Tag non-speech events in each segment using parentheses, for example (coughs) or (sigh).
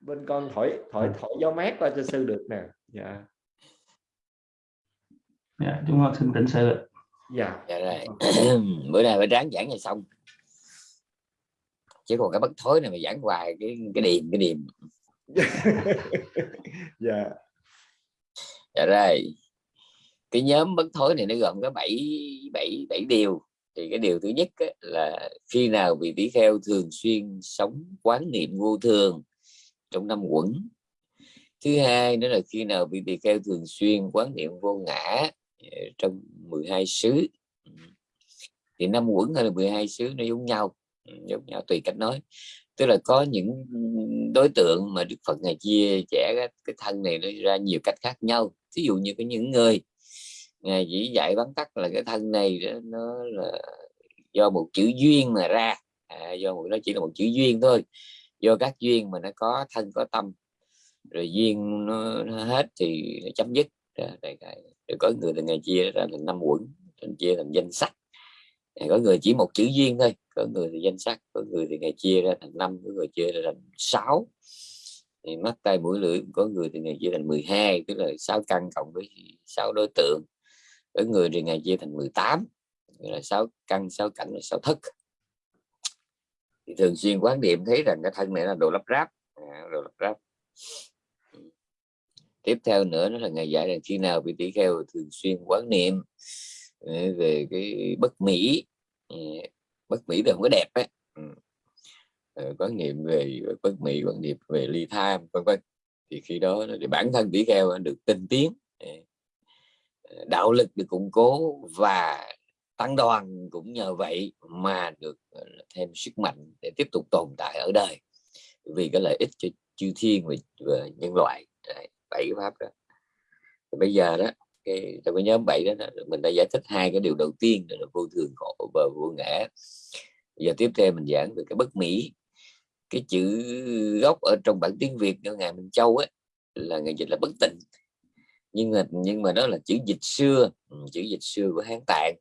bên con thổi thổi thổi gió mát qua cho sư được nè. Dạ. Dạ chúng con xin tịnh sự dạ. Dạ rồi. (clears throat) Bữa nay phải ráng giảng ngày xong. Chứ còn cái bất thối này mà giảng hoài cái cái điềm cái điềm. (laughs) Dạ. Dạ rồi. Cái nhóm bất thối này nó gồm có bảy bảy bảy điều thì cái điều thứ nhất ấy, là khi nào vị tỷ kheo thường xuyên sống quán niệm vô thường trong năm quẩn. Thứ hai nữa là khi nào vị tỳ kheo thường xuyên quán niệm vô ngã ờ, trong 12 xứ. Thì năm quẩn hay là 12 xứ nó giống nhau ừ, giống nhau tùy cách nói. Tức là có những đối tượng mà Đức Phật ngày chia trẻ cái thân này nó ra nhiều cách khác nhau. Ví dụ như có những người ngài chỉ dạy vắn tắt là cái thân này đó, nó là do một chữ duyên mà ra. À, do một nó chỉ là một chữ duyên thôi. Do các duyên mà nó có thân có tâm. Rồi duyên nó, nó hết thì nó chấm dứt. Rồi có người là ngày chia ra là năm quẩn thành chia thành danh sách. Có người chỉ một chữ duyên thôi có người thì danh sách có người thì ngày chia ra thành năm có người chia ra thành sáu. Thì mắt tay mũi lưỡi có người thì ngày chia thành 12 tức là sáu căn cộng với sáu đối tượng ở người thì ngày chia thành 18 là sáu căn sáu cảnh là sáu thức thì thường xuyên quán niệm thấy rằng cái thân này là đồ lắp ráp à, đồ lắp ráp. Tiếp theo nữa nó là ngày giải là khi nào vị tỷ kheo thường xuyên quán niệm ừ, về cái bất mỹ ừ, bất mỹ thì không có đẹp ấy ừ. ờ, quán niệm về bất mỹ quán niệm về ly tham vân vân. Thì khi đó thì bản thân tỷ kheo được tinh tiến đạo lực được củng cố và tăng đoàn cũng nhờ vậy mà được ờ, thêm sức mạnh để tiếp tục tồn tại ở đời. Vì cái lợi ích cho chư thiên và, và nhân loại. Đấy, bảy pháp đó. Thì bây giờ đó cái trong cái nhóm bảy đó mình đã giải thích hai cái điều đầu tiên là vô thường khổ và vô ngã. Giờ tiếp theo mình giảng về cái bất mỹ. Cái chữ gốc ở trong bản tiếng việt của ngài minh châu ấy là người dịch là bất tịnh nhưng mà nhưng mà đó là chữ dịch xưa ừ, chữ dịch xưa của hán tạng.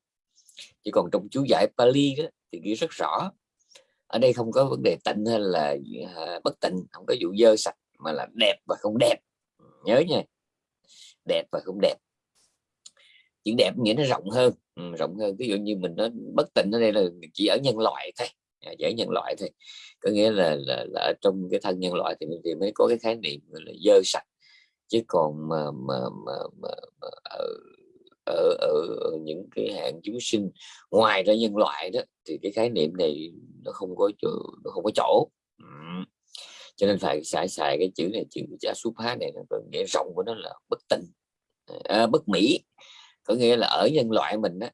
Chỉ còn trong chú giải Pali đó thì ghi rất rõ. Ở đây không có vấn đề tịnh hay là à, bất tịnh không có vụ dơ sạch mà là đẹp và không đẹp. Ừ, nhớ nha. Đẹp và không đẹp. Chữ đẹp nghĩa nó rộng hơn. Ừ, rộng hơn. Ví dụ như mình nói bất tịnh ở đây là chỉ ở nhân loại thôi. À, chỉ ở nhân loại thôi. Có nghĩa là, là, là trong cái thân nhân loại thì, thì mới có cái khái niệm là dơ sạch chứ còn mà mà mà, mà, mà ở ở, ở, ở những cái hạng chúng sinh ngoài ra nhân loại đó thì cái khái niệm này nó không có chỗ, nó không có chỗ. Cho nên phải xài xài cái chữ này chữ giả súp há này có nghĩa rộng của nó là bất tình à, bất mỹ có nghĩa là ở nhân loại mình đó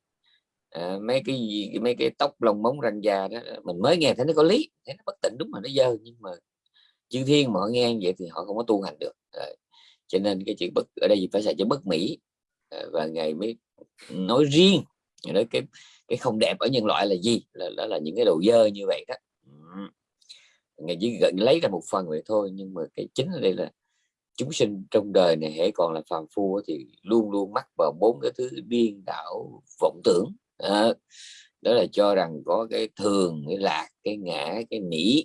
à, mấy cái gì mấy cái tóc lông móng răng da đó mình mới nghe thấy nó có lý thấy nó bất tịnh đúng mà nó dơ nhưng mà chư thiên mà họ nghe vậy thì họ không có tu hành được. À, cho nên cái chữ bất ở đây phải xài chữ bất mỹ. Ờ, và ngài mới nói riêng. Nói cái cái không đẹp ở nhân loại là gì? Là đó là những cái đồ dơ như vậy đó. Ngài chỉ gần lấy ra một phần vậy thôi nhưng mà cái chính ở đây là chúng sinh trong đời này hãy còn là phàm phu thì luôn luôn mắc vào bốn cái thứ điên đảo vọng tưởng. À, đó là cho rằng có cái thường cái lạc cái ngã cái nỉ.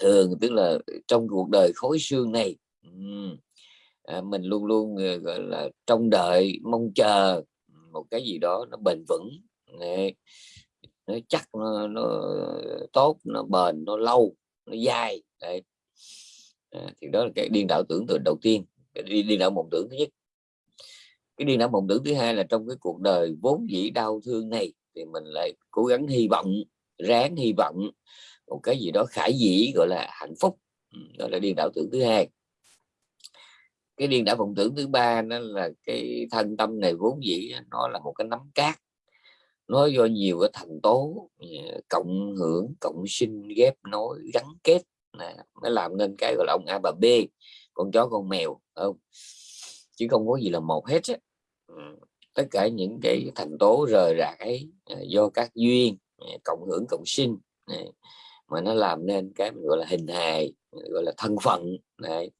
Thường tức là trong cuộc đời khối xương này. À, mình luôn luôn ờ, gọi là trong đợi mong chờ một cái gì đó nó bền vững nó chắc nó, nó tốt nó bền nó lâu nó dài Đấy. À, thì đó là cái điên đạo tưởng tượng đầu tiên cái điên đạo mộng tưởng thứ nhất cái điên đạo mộng tưởng thứ hai là trong cái cuộc đời vốn dĩ đau thương này thì mình lại cố gắng hy vọng ráng hy vọng một cái gì đó khải dĩ gọi là hạnh phúc gọi là điên đạo tưởng thứ hai cái điên đảo vọng tưởng thứ ba nó là cái thân tâm này vốn dĩ nó là một cái nắm cát. Nó do nhiều cái thành tố ờ, cộng hưởng, cộng sinh, ghép, nối, gắn kết mới làm nên cái gọi là ông a bà b, con chó, con mèo không? Chứ không có gì là một hết á. Ừ, tất cả những cái thành tố rời rạc ấy ờ, do các duyên ờ, cộng hưởng, cộng sinh mà nó làm nên cái mình gọi là hình hài gọi là thân phận này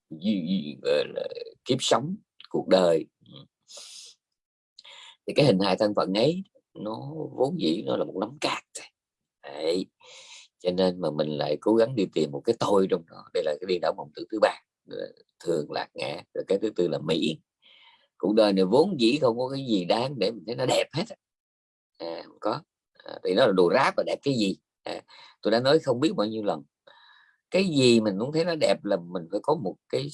gọi là kiếp sống cuộc đời. Ừ. Thì cái hình hài thân phận ấy nó vốn dĩ nó là một nắm cát Đấy. cho nên mà mình lại cố gắng đi tìm một cái tôi trong đó. Đây là cái điên đảo mộng tưởng thứ ba thường lạc ngã rồi cái thứ tư là mỹ. Cuộc đời này vốn dĩ không có cái gì đáng để mình thấy nó đẹp hết à, không có. À, thì nó là đồ ráp và đẹp cái gì? À, tôi đã nói không biết bao nhiêu lần. Cái gì mình muốn thấy nó đẹp là mình phải có một cái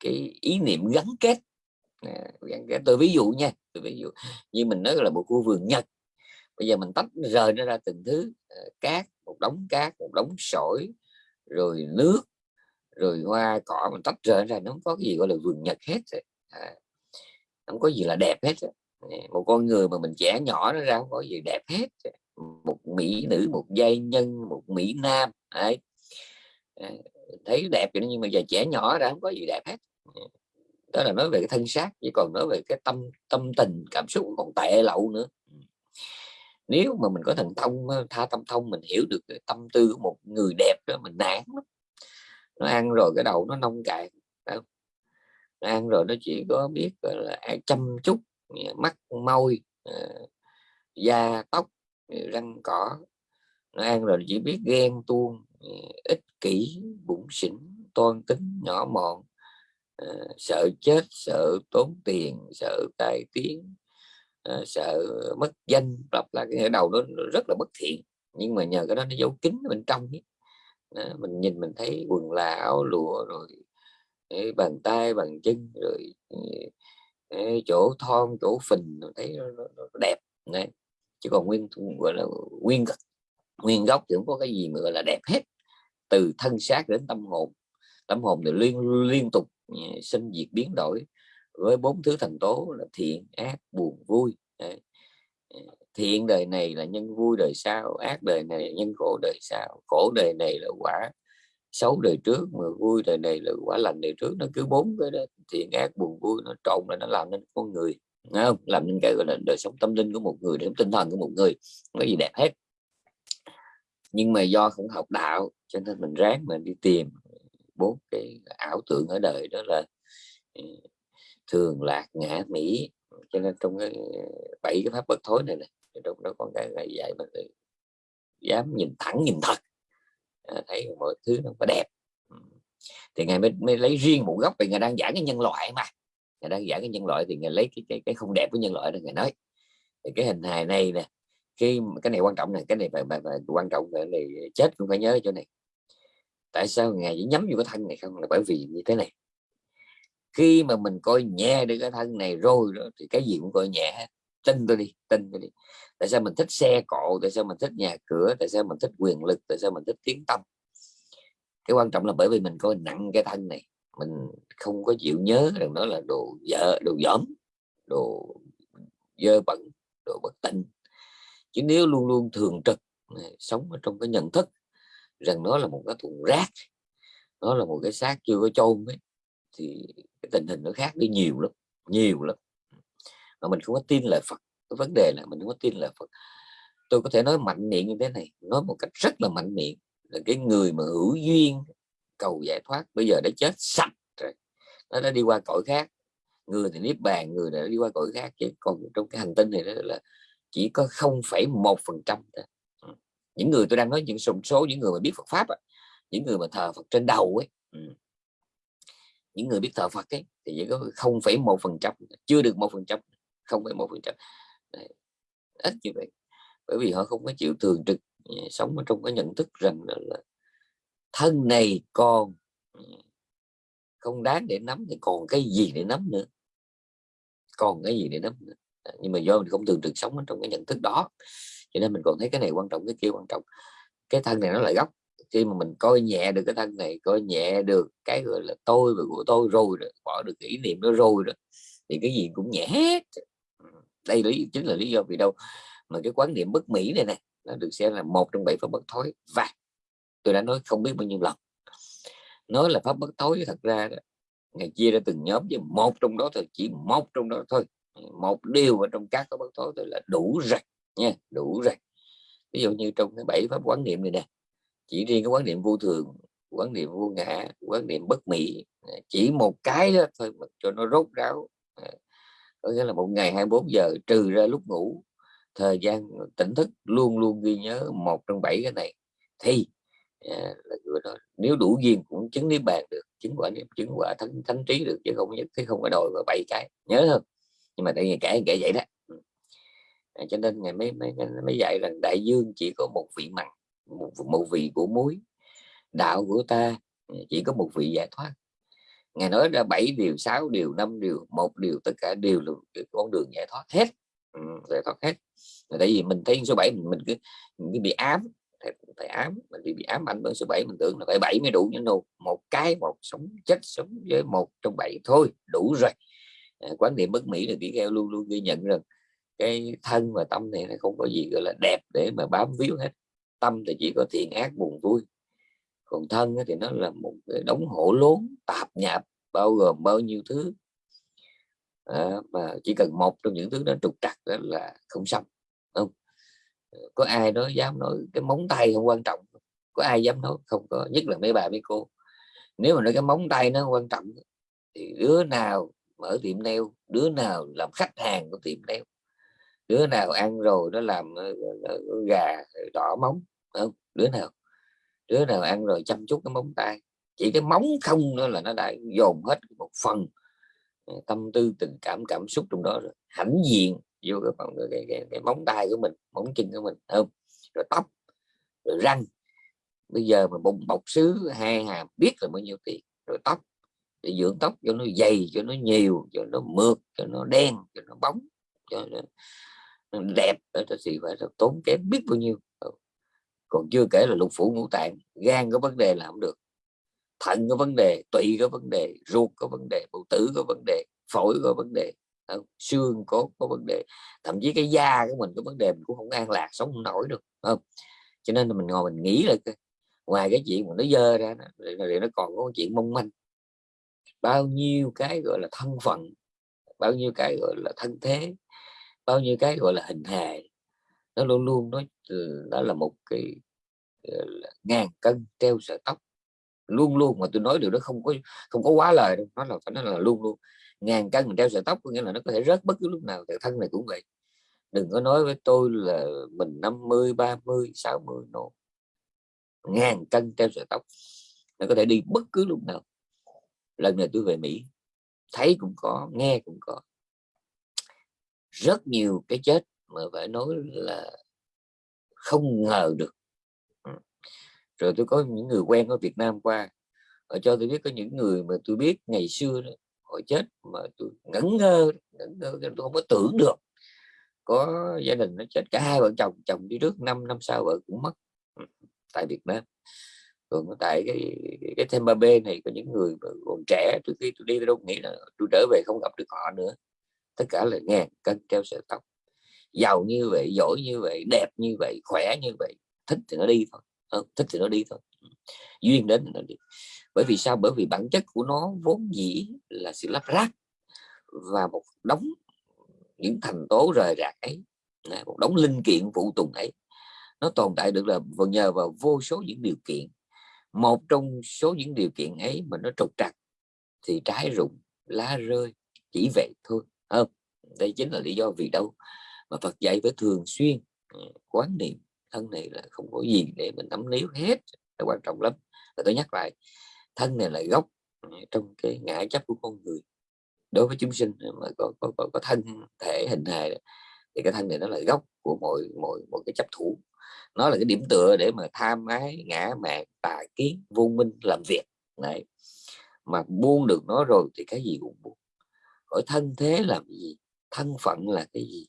cái ý niệm gắn kết. À, gắn kết. Tôi ví dụ nha tôi ví dụ như mình nói là một khu vườn nhật. Bây giờ mình tách rời nó ra từng thứ à, cát một đống cát một đống sỏi rồi nước rồi hoa cỏ mình tách rời ra nó không có cái gì gọi là vườn nhật hết rồi. À, không có gì là đẹp hết rồi. một con người mà mình trẻ nhỏ nó ra không có gì đẹp hết một mỹ nữ, một giai nhân, một mỹ nam, đấy. À, thấy đẹp vậy nhưng mà giờ trẻ nhỏ ra không có gì đẹp hết. Ừ, đó là nói về cái thân xác chỉ còn nói về cái tâm tâm tình, cảm xúc còn tệ lậu nữa. Ừ. Nếu mà mình có thần thông ờ, tha tâm thông, mình hiểu được cái tâm tư của một người đẹp đó, mình nản lắm. Nó ăn rồi cái đầu nó nông cạn nó ăn rồi nó chỉ có biết là chăm chút mắt, môi ờ, da, tóc răng cỏ nó ăn rồi chỉ biết ghen tuông ích kỷ bụng xỉn toan tính nhỏ mọn. Ờ, sợ chết sợ tốn tiền sợ tai tiếng ờ, sợ mất danh lặp là cái đầu nó rất là bất thiện. Nhưng mà nhờ cái đó nó giấu kín bên trong ấy. mình nhìn mình thấy quần là áo lụa rồi bàn tay bàn chân rồi chỗ thon chỗ phình thấy nó, nó, nó đẹp. Này chứ còn nguyên gọi là nguyên nguyên gốc thì không có cái gì mà gọi là đẹp hết. Từ thân xác đến tâm hồn tâm hồn thì liên liên tục ừ, sinh diệt biến đổi với bốn thứ thành tố là thiện, ác, buồn, vui. Ừ, thiện đời này là nhân, vui đời sau, ác đời này là nhân, khổ đời sau. Khổ đời này là quả xấu đời trước, mà vui đời này là quả lành đời trước. Nó cứ bốn cái đó, thiện, ác, buồn, vui, nó trộn là nó làm nên con người không? Làm nên cái gọi là đời sống tâm linh của một người đời sống tinh thần của một người không có gì đẹp hết. Nhưng mà do không học đạo cho nên mình ráng mình đi tìm bốn cái ảo tưởng ở đời đó là ừ, thường lạc ngã mỹ. Cho nên trong cái ừ, bảy cái pháp bất thối này này trong đó có cái này dạy mình dám nhìn thẳng nhìn thật. À, thấy mọi thứ nó có đẹp. Thì ngài mới, mới lấy riêng một góc vì ngài đang giảng cái nhân loại mà ngài đang giải cái nhân loại thì ngài lấy cái cái, cái không đẹp của nhân loại đó ngài nói. Thì cái hình hài này nè khi cái này quan trọng này cái này phải, phải, phải quan trọng phải này chết cũng phải nhớ chỗ này. Tại sao ngài chỉ nhắm vô cái thân này không? Là bởi vì như thế này. Khi mà mình coi nhẹ được cái thân này rồi đó, thì cái gì cũng coi nhẹ tin tôi đi tin tôi đi. Tại sao mình thích xe cộ? Tại sao mình thích nhà cửa? Tại sao mình thích quyền lực? Tại sao mình thích tiếng tâm cái quan trọng là bởi vì mình coi nặng cái thân này mình không có chịu nhớ rằng đó là đồ dở đồ dởm đồ dơ bẩn, đồ bất tinh chứ nếu luôn luôn thường trực à, sống ở trong cái nhận thức rằng nó là một cái thùng rác, nó là một cái xác chưa có chôn ấy, thì cái tình hình nó khác đi nhiều lắm nhiều lắm. Mà mình không có tin lời Phật, cái vấn đề là mình không có tin lời Phật. Tôi có thể nói mạnh miệng như thế này, nói một cách rất là mạnh miệng là cái người mà hữu duyên cầu giải thoát bây giờ đã chết sạch rồi. Nó đã đi qua cõi khác. Người thì niết bàn người đã đi qua cõi khác chứ còn trong cái hành tinh này đó là chỉ có 0,1 phần trăm ừ. những người tôi đang nói những số, số những người mà biết Phật pháp á, những người mà thờ Phật trên đầu ấy ừ. những người biết thờ Phật ấy thì chỉ có 0,1 phần trăm chưa được một phần trăm 0,1 phần trăm. Ít như vậy. Bởi vì họ không có chịu thường trực ừ, sống ở trong cái nhận thức rằng là, là thân này còn ừ, không đáng để nắm thì còn cái gì để nắm nữa? Còn cái gì để nắm nữa? À, nhưng mà do mình không thường trực sống trong cái nhận thức đó cho nên mình còn thấy cái này quan trọng cái kia quan trọng. Cái thân này nó lại gốc. Khi mà mình coi nhẹ được cái thân này coi nhẹ được cái gọi là tôi và của tôi rồi đó, bỏ được kỷ niệm nó rồi đó thì cái gì cũng nhẹ hết. Ừ, đây lý chính là lý do vì đâu mà cái quán niệm bất mỹ này này nó được xem là một trong bảy pháp bất thối. Và tôi đã nói không biết bao nhiêu lần. Nói là pháp bất thối thật ra đó, ngày chia ra từng nhóm với một trong đó thôi chỉ một trong đó thôi. Một điều ở trong các cái bất thối tôi là đủ rồi nha đủ rồi ví dụ như trong cái bảy pháp quán niệm này nè chỉ riêng cái quán niệm vô thường quán niệm vô ngã quán niệm bất mỹ chỉ một cái đó thôi mà cho nó rốt ráo. À, có nghĩa là một ngày 24 giờ trừ ra lúc ngủ thời gian tỉnh thức luôn luôn ghi nhớ một trong bảy cái này thì Dạ, nếu đủ duyên cũng chứng niết bàn được chứng quả niệm chứng quả thánh thánh trí được chứ không nhất thiết không có đòi và bảy cái. Nhớ không? Nhưng mà tại vì kể kể vậy đó. Ừ. À, cho nên ngày mới mới mới dạy rằng đại dương chỉ có một vị mặn một, một vị của muối. Đạo của ta ừ, chỉ có một vị giải thoát. Ngài nói ra bảy điều sáu điều năm điều một điều tất cả đều là con đường giải thoát hết. Ừ, giải thoát hết. Tại vì mình thấy số 7 mình, mình cứ mình cứ bị ám phải ám mình bị, bị ám ảnh bởi số 7 mình tưởng là phải bảy mới đủ nhưng đâu một cái một sống chết sống với một trong bảy thôi đủ rồi. À, quán niệm bất mỹ là tỷ kheo luôn luôn ghi nhận rằng cái thân và tâm này nó không có gì gọi là đẹp để mà bám víu hết. Tâm thì chỉ có thiện ác buồn vui còn thân thì nó là một cái đống hổ lốn tạp nhạp bao gồm bao nhiêu thứ. À, mà chỉ cần một trong những thứ đó trục trặc đó là không xong có ai đó dám nói cái móng tay không quan trọng. Có ai dám nói? Không có, nhất là mấy bà, mấy cô. Nếu mà nói cái móng tay nó quan trọng, thì đứa nào mở tiệm nail, đứa nào làm khách hàng của tiệm nail, đứa nào ăn rồi nó làm ờ, ờ, ờ, gà đỏ móng không? Đứa nào đứa nào ăn rồi chăm chút cái móng tay. Chỉ cái móng không nữa là nó đã dồn hết một phần tâm tư, tình cảm cảm xúc trong đó rồi. Hãnh diện vô cái, cái, cái, cái, cái móng tay của mình móng chân của mình không? Rồi tóc rồi răng. Bây giờ mà bụng bọc xứ hai hàm biết là bao nhiêu tiền. Rồi tóc để dưỡng tóc cho nó dày cho nó nhiều cho nó mượt cho nó đen cho nó bóng cho nó, nó đẹp. Thì phải tốn kém biết bao nhiêu. Ừ. Còn chưa kể là lục phủ ngũ tạng gan có vấn đề là không được. Thận có vấn đề tụy có vấn đề ruột có vấn đề bầu tử có vấn đề phổi có vấn đề? Ừ, xương cốt có vấn đề, thậm chí cái da của mình có vấn đề, mình cũng không an lạc, sống không nổi được không? Cho nên là mình ngồi mình nghĩ là ngoài cái chuyện mà nó dơ ra thì nó còn có chuyện mong manh. Bao nhiêu cái gọi là thân phận, bao nhiêu cái gọi là thân thế, bao nhiêu cái gọi là hình hài, nó luôn luôn nó ừ, nó là một cái ờ, là ngàn cân treo sợi tóc. Luôn luôn mà tôi nói điều đó không có không có quá lời đâu, nó là, phải nói là luôn luôn ngàn cân mình treo sợi tóc có nghĩa là nó có thể rớt bất cứ lúc nào tại thân này cũng vậy. Đừng có nói với tôi là mình 50 30 60 nô ngàn cân treo sợi tóc nó có thể đi bất cứ lúc nào. Lần này tôi về Mỹ thấy cũng có nghe cũng có. Rất nhiều cái chết mà phải nói là không ngờ được. Ừ. Rồi tôi có những người quen ở Việt Nam qua họ cho tôi biết có những người mà tôi biết ngày xưa đó, họ chết mà tôi ngẩn ngơ ngẩn ngơ tôi không có tưởng được. Có gia đình nó chết cả hai vợ chồng chồng đi trước năm năm sau vợ cũng mất. Ừ, tại Việt Nam. Còn tại cái cái thêm ba b này có những người còn trẻ từ khi tôi đi tôi đâu nghĩ là tôi trở về không gặp được họ nữa. Tất cả là ngàn cân treo sợi tóc. Giàu như vậy giỏi như vậy đẹp như vậy khỏe như vậy thích thì nó đi thôi. Không, thích thì nó đi thôi. Ừ, duyên đến thì nó đi bởi vì sao? Bởi vì bản chất của nó vốn dĩ là sự lắp ráp và một đống những thành tố rời rạc ấy à, một đống linh kiện phụ tùng ấy, nó tồn tại được là nhờ vào vô số những điều kiện. Một trong số những điều kiện ấy mà nó trục trặc thì trái rụng, lá rơi, chỉ vậy thôi. Không, đây chính là lý do vì đâu mà Phật dạy phải thường xuyên ừ, quán niệm thân này là không có gì để mình nắm níu hết, là quan trọng lắm. Và tôi nhắc lại thân này là gốc trong cái ngã chấp của con người. Đối với chúng sinh mà có, có, có, có thân thể hình hài thì cái thân này nó là gốc của mọi mọi mọi cái chấp thủ. Nó là cái điểm tựa để mà tham ái ngã mạn tà kiến vô minh làm việc. Này mà buông được nó rồi thì cái gì cũng buông. Hỏi thân thế làm gì? Thân phận là cái gì?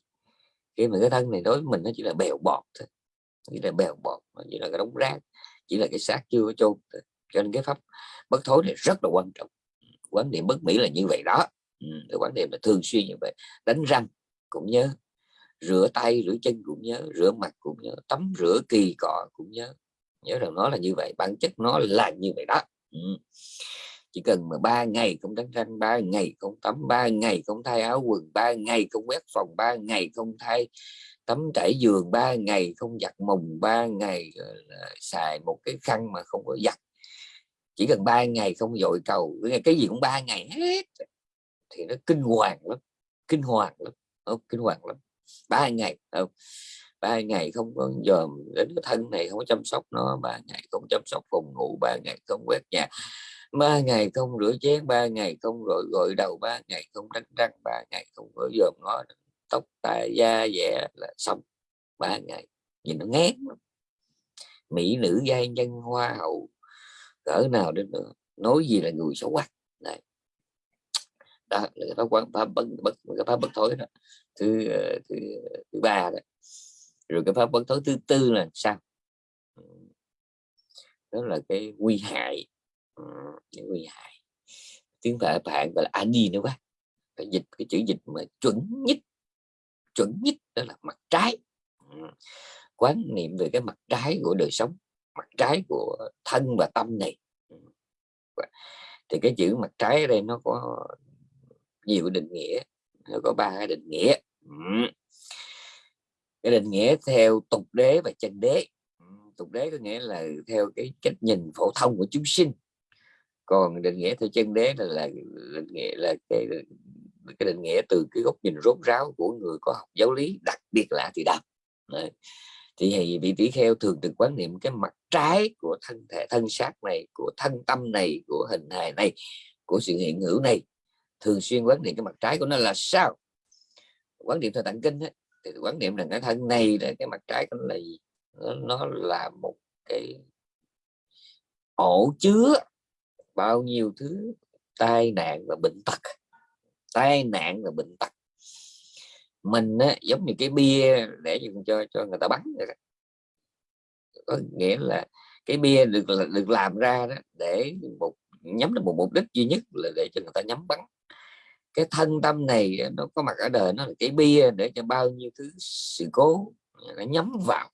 Khi mà cái thân này đối với mình nó chỉ là bèo bọt thôi. Chỉ là bèo bọt chỉ là cái đống rác chỉ là cái xác chưa có chôn cho nên cái pháp bất thối này rất là quan trọng. Quán niệm bất mỹ là như vậy đó. Ừ, quán niệm là thường xuyên như vậy. Đánh răng cũng nhớ rửa tay rửa chân cũng nhớ rửa mặt cũng nhớ tắm rửa kỳ cọ cũng nhớ. Nhớ rằng nó là như vậy bản chất nó là như vậy đó. Ừ. chỉ cần mà ba ngày không đánh răng ba ngày không tắm ba ngày không thay áo quần ba ngày không quét phòng ba ngày không thay tắm trải giường ba ngày không giặt mùng ba ngày ờ, xài một cái khăn mà không có giặt chỉ cần ba ngày không dội cầu, cái gì cũng ba ngày hết thì nó kinh hoàng lắm, kinh hoàng lắm không? kinh hoàng lắm ba ngày không? ba ngày không có dòm đến cái thân này không có chăm sóc nó, ba ngày không chăm sóc phòng ngủ, ba ngày không quét nhà, ba ngày không rửa chén, ba ngày không gội gội đầu, ba ngày không đánh răng, ba ngày không có dòm nó tóc, tai, da, dẻ là xong ba ngày, nhìn nó ngán lắm. mỹ nữ giai nhân hoa hậu cỡ nào đến nữa nói gì là người xấu quắc này đó, là cái pháp quán pháp bất bất cái pháp bất thối đó. Thứ ờ, thứ thứ ba đó. Rồi cái pháp bất thối thứ tư là sao? Đó là cái nguy hại. Cái nguy hại. Tiếng phải bạn gọi là adi nữa quá. Phải dịch cái chữ dịch mà chuẩn nhất chuẩn nhất đó là mặt trái. Quán niệm về cái mặt trái của đời sống mặt trái của thân và tâm này. Ừ. Thì cái chữ mặt trái ở đây nó có nhiều định nghĩa nó có ba cái định nghĩa. Ừ. Cái định nghĩa theo tục đế và chân đế. Ừ. Tục đế có nghĩa là theo cái cách nhìn phổ thông của chúng sinh. Còn định nghĩa theo chân đế là, là định nghĩa là cái cái định nghĩa từ cái góc nhìn rốt ráo của người có học giáo lý đặc biệt là thì đáp thì vị tỷ kheo thường được quán niệm cái mặt trái của thân thể thân xác này của thân tâm này của hình hài này của sự hiện hữu này. Thường xuyên quán niệm cái mặt trái của nó là sao? Quán niệm theo tạng kinh ấy, thì quán niệm rằng cái thân này là cái mặt trái của nó là gì? Nó, nó là một cái ổ chứa bao nhiêu thứ? Tai nạn và bệnh tật. Tai nạn và bệnh tật mình á, giống như cái bia để cho cho người ta bắn vậy đó. có nghĩa là cái bia được được làm ra đó để một nhắm đến một mục đích duy nhất là để cho người ta nhắm bắn. Cái thân tâm này nó có mặt ở đời nó là cái bia để cho bao nhiêu thứ sự cố nó nhắm vào.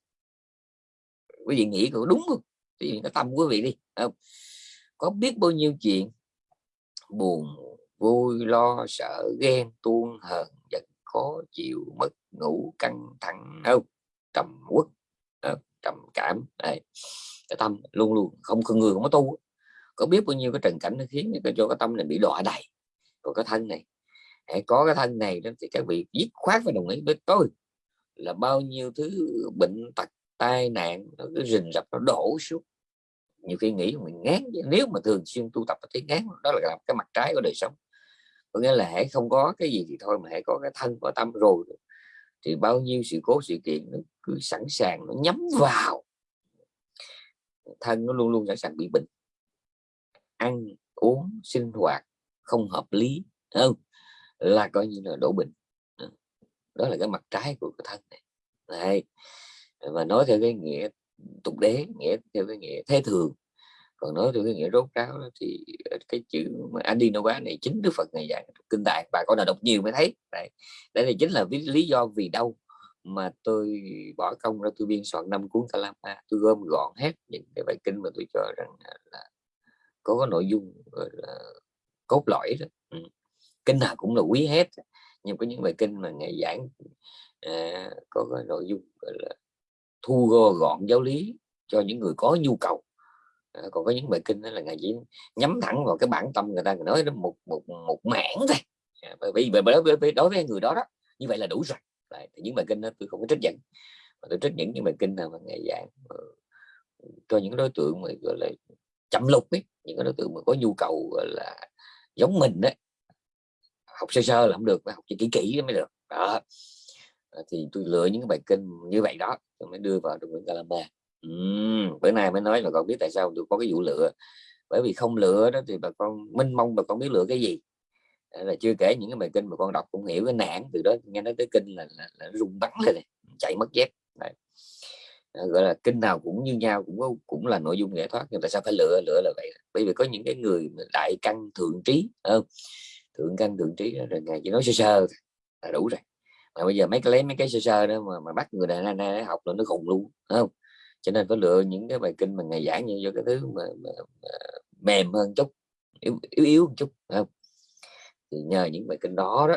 Quý vị nghĩ có đúng không? Thì cái tâm quý vị đi không? Có biết bao nhiêu chuyện buồn vui lo sợ ghen tuôn hờn khó chịu mất ngủ căng thẳng không. trầm uất trầm cảm này cái tâm luôn luôn không không người không có tu có biết bao nhiêu cái trần cảnh nó khiến cho cái tâm này bị đọa đầy. Còn cái thân này hãy có cái thân này đó thì các vị dứt khoát và đồng ý với tôi là bao nhiêu thứ bệnh tật tai nạn nó cứ rình rập nó đổ xuống. Nhiều khi nghĩ mình ngán nếu mà thường xuyên tu tập thấy ngán đó là cái mặt trái của đời sống có nghĩa là hãy không có cái gì thì thôi mà hãy có cái thân, có tâm rồi thì bao nhiêu sự cố sự kiện nó cứ sẵn sàng, nó nhắm vào. Thân nó luôn luôn sẵn sàng bị bệnh. Ăn, uống, sinh hoạt không hợp lý không? Là coi như là đổ bệnh. Ừ. Đó là cái mặt trái của cái thân này. Này và nói theo cái nghĩa tục đế, nghĩa theo cái nghĩa thế thường còn nói theo cái nghĩa rốt ráo thì ờ, cái chữ Adinova này chính Đức Phật này dạy kinh đại bà con nào đọc nhiều mới thấy. Đây đây là chính là lý do vì đâu mà tôi bỏ công ra tôi biên soạn năm cuốn Kalama. Tôi gom gọn hết những cái bài kinh mà tôi cho rằng là có có nội dung là cốt lõi đó. Ừ. kinh nào cũng là quý hết nhưng có những bài kinh mà ngày giảng à, có cái nội dung gọi là thu gom gọn giáo lý cho những người có nhu cầu à, còn có những bài kinh đó là ngày chỉ nhắm thẳng vào cái bản tâm người ta nói một một một mảng thôi. À, bởi vì đối với đối với người đó đó như vậy là đủ rồi. Đấy, những bài kinh đó tôi không có trích dẫn. Mà tôi trích những những bài kinh nào mà ngày giảng ờ, cho những đối tượng mà gọi là chậm lục ấy những cái đối tượng mà có nhu cầu gọi là giống mình đấy học sơ sơ là không được phải học kỹ kỹ mới được. Đó. Ờ, thì tôi lựa những bài kinh như vậy đó tôi mới đưa vào trong quyển Kalama uhm, bữa nay mới nói là con biết tại sao tôi có cái vụ lựa. Bởi vì không lựa đó thì bà con minh mong bà con biết lựa cái gì. Là chưa kể những cái bài kinh mà con đọc cũng hiểu cái nạn từ đó nghe nói tới kinh là, là, là rung bắn lên này chạy mất dép. Đấy. gọi là kinh nào cũng như nhau cũng có cũng là nội dung nghệ thoát nhưng tại sao phải lựa? Lựa là vậy. Bởi vì có những cái người đại căn thượng trí không? Thượng căn thượng trí rồi ngày chỉ nói sơ sơ là đủ rồi. Mà bây giờ mấy cái lấy mấy cái sơ sơ đó mà, mà bắt người này anh học là nó khùng luôn không? Cho nên phải lựa những cái bài kinh mà ngày giảng như do cái thứ mà, mà, mà mềm hơn chút yếu yếu, yếu một chút không? Thì nhờ những bài kinh đó đó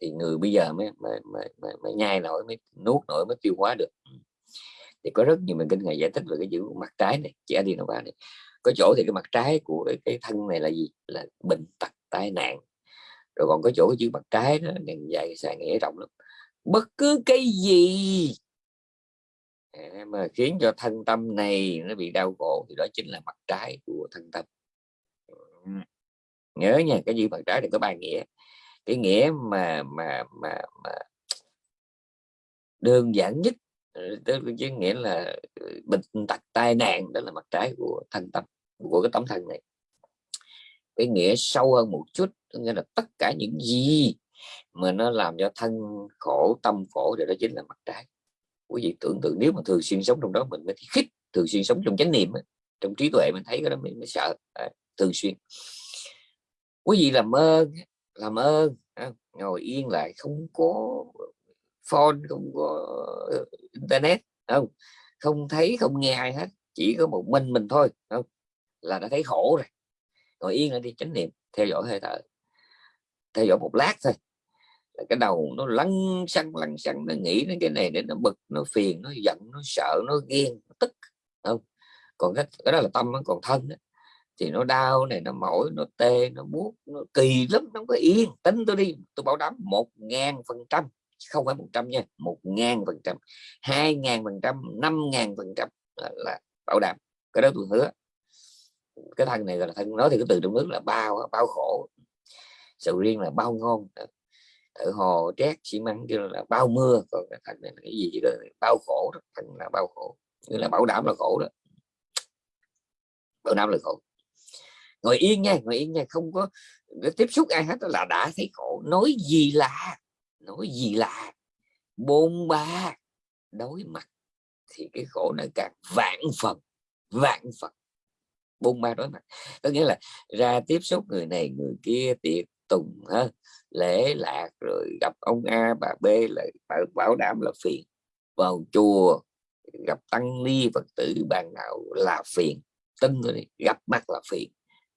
thì người bây giờ mới mới, mới, mới, mới nhai nổi mới nuốt nổi mới tiêu hóa được. Thì có rất nhiều bài kinh ngày giải thích về cái chữ mặt trái này chị đi nào này. Có chỗ thì cái mặt trái của cái, cái thân này là gì? Là bệnh tật tai nạn. Rồi còn có chỗ cái chữ mặt trái đó ngày dài xài nghĩa rộng lắm. Bất cứ cái gì mà khiến cho thân tâm này nó bị đau khổ thì đó chính là mặt trái của thân tâm. Nhớ nha, cái gì mặt trái thì có ba nghĩa. Cái nghĩa mà mà mà mà đơn giản nhất ờ, tức chứ nghĩa là ờ, bệnh tật, tai nạn, đó là mặt trái của thân tâm, của cái tấm thân này. Cái nghĩa sâu hơn một chút nghĩa là tất cả những gì mà nó làm cho thân khổ, tâm khổ thì đó chính là mặt trái quý vị tưởng tượng nếu mà thường xuyên sống trong đó mình mới khích thường xuyên sống trong chánh niệm trong trí tuệ mình thấy cái đó mình mới sợ à, thường xuyên. Quý vị làm ơn làm ơn à, ngồi yên lại không có phone không có ờ, internet không? Không thấy không nghe ai hết chỉ có một mình mình thôi không? Là đã thấy khổ rồi. Ngồi yên lại đi chánh niệm theo dõi hơi thở theo dõi một lát thôi cái đầu nó lăn xăng lăn xăng nó nghĩ đến cái này để nó bực nó phiền nó giận nó sợ nó ghen nó tức không? Còn cái, cái đó là tâm còn thân đó. thì nó đau này nó mỏi nó tê nó buốt nó kỳ lắm nó có yên. Tính tôi đi tôi bảo đảm một ngàn phần trăm không phải một trăm nha một ngàn phần trăm hai ngàn phần trăm năm ngàn phần trăm là bảo đảm. Cái đó tôi hứa. Cái thân này là thân nói thì cái từ trong nước là bao bao khổ. Sầu riêng là bao ngon ở hồ trét xi măng kêu là bao mưa, còn cái thân này là cái gì đó bao khổ đó. thân là bao khổ, như là bảo đảm là khổ đó. Bảo đảm là khổ. Ngồi yên nha, ngồi yên nha, không có tiếp xúc ai hết là đã thấy khổ. Nói gì là, nói gì là, bôn ba, đối mặt, thì cái khổ này càng vạn phần vạn phần. Bôn ba đối mặt. Có nghĩa là ra tiếp xúc người này, người kia, tiệc tùng ha lễ lạc rồi gặp ông A bà B là bảo, bảo đảm là phiền. Vào chùa gặp tăng ni phật tử bàn đạo là phiền tân rồi gặp mặt là phiền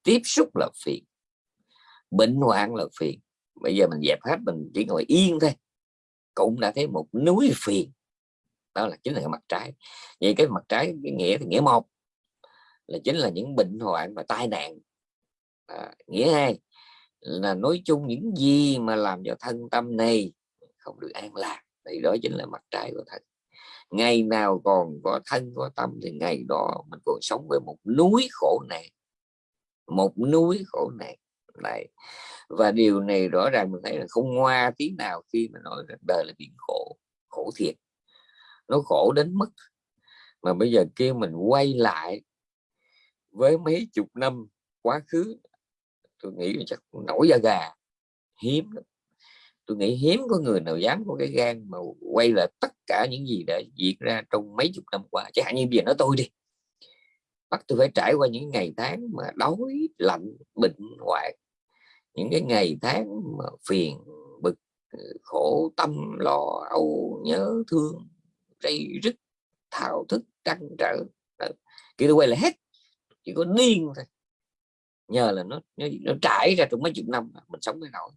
tiếp xúc là phiền bệnh hoạn là phiền. Bây giờ mình dẹp hết mình chỉ ngồi yên thôi. Cũng đã thấy một núi phiền đó là chính là cái mặt trái. Vậy cái mặt trái cái nghĩa thì nghĩa một là chính là những bệnh hoạn và tai nạn. À, nghĩa hai là nói chung những gì mà làm cho thân tâm này không được an lạc, thì đó chính là mặt trái của thân. Ngày nào còn có thân có tâm thì ngày đó mình còn sống với một núi khổ nạn. Một núi khổ nạn này và điều này rõ ràng mình thấy là không ngoa tí nào khi mà nói rằng đời là biển khổ khổ thiệt. Nó khổ đến mức mà bây giờ kia mình quay lại với mấy chục năm quá khứ tôi nghĩ là chắc nổi da gà. Hiếm lắm. tôi nghĩ hiếm có người nào dám có cái gan mà quay lại tất cả những gì đã diễn ra trong mấy chục năm qua. Chẳng hạn như bây giờ nói tôi đi. Bắt tôi phải trải qua những ngày tháng mà đói, lạnh, bệnh, hoạn. Những cái ngày tháng mà phiền, bực ờ, khổ, tâm, lo, âu, nhớ, thương, rây rứt, thao thức, trăn trở. Kia tôi quay lại hết. Chỉ có điên thôi nhờ là nó nó, nó trải ra trong mấy chục năm mình sống mới nổi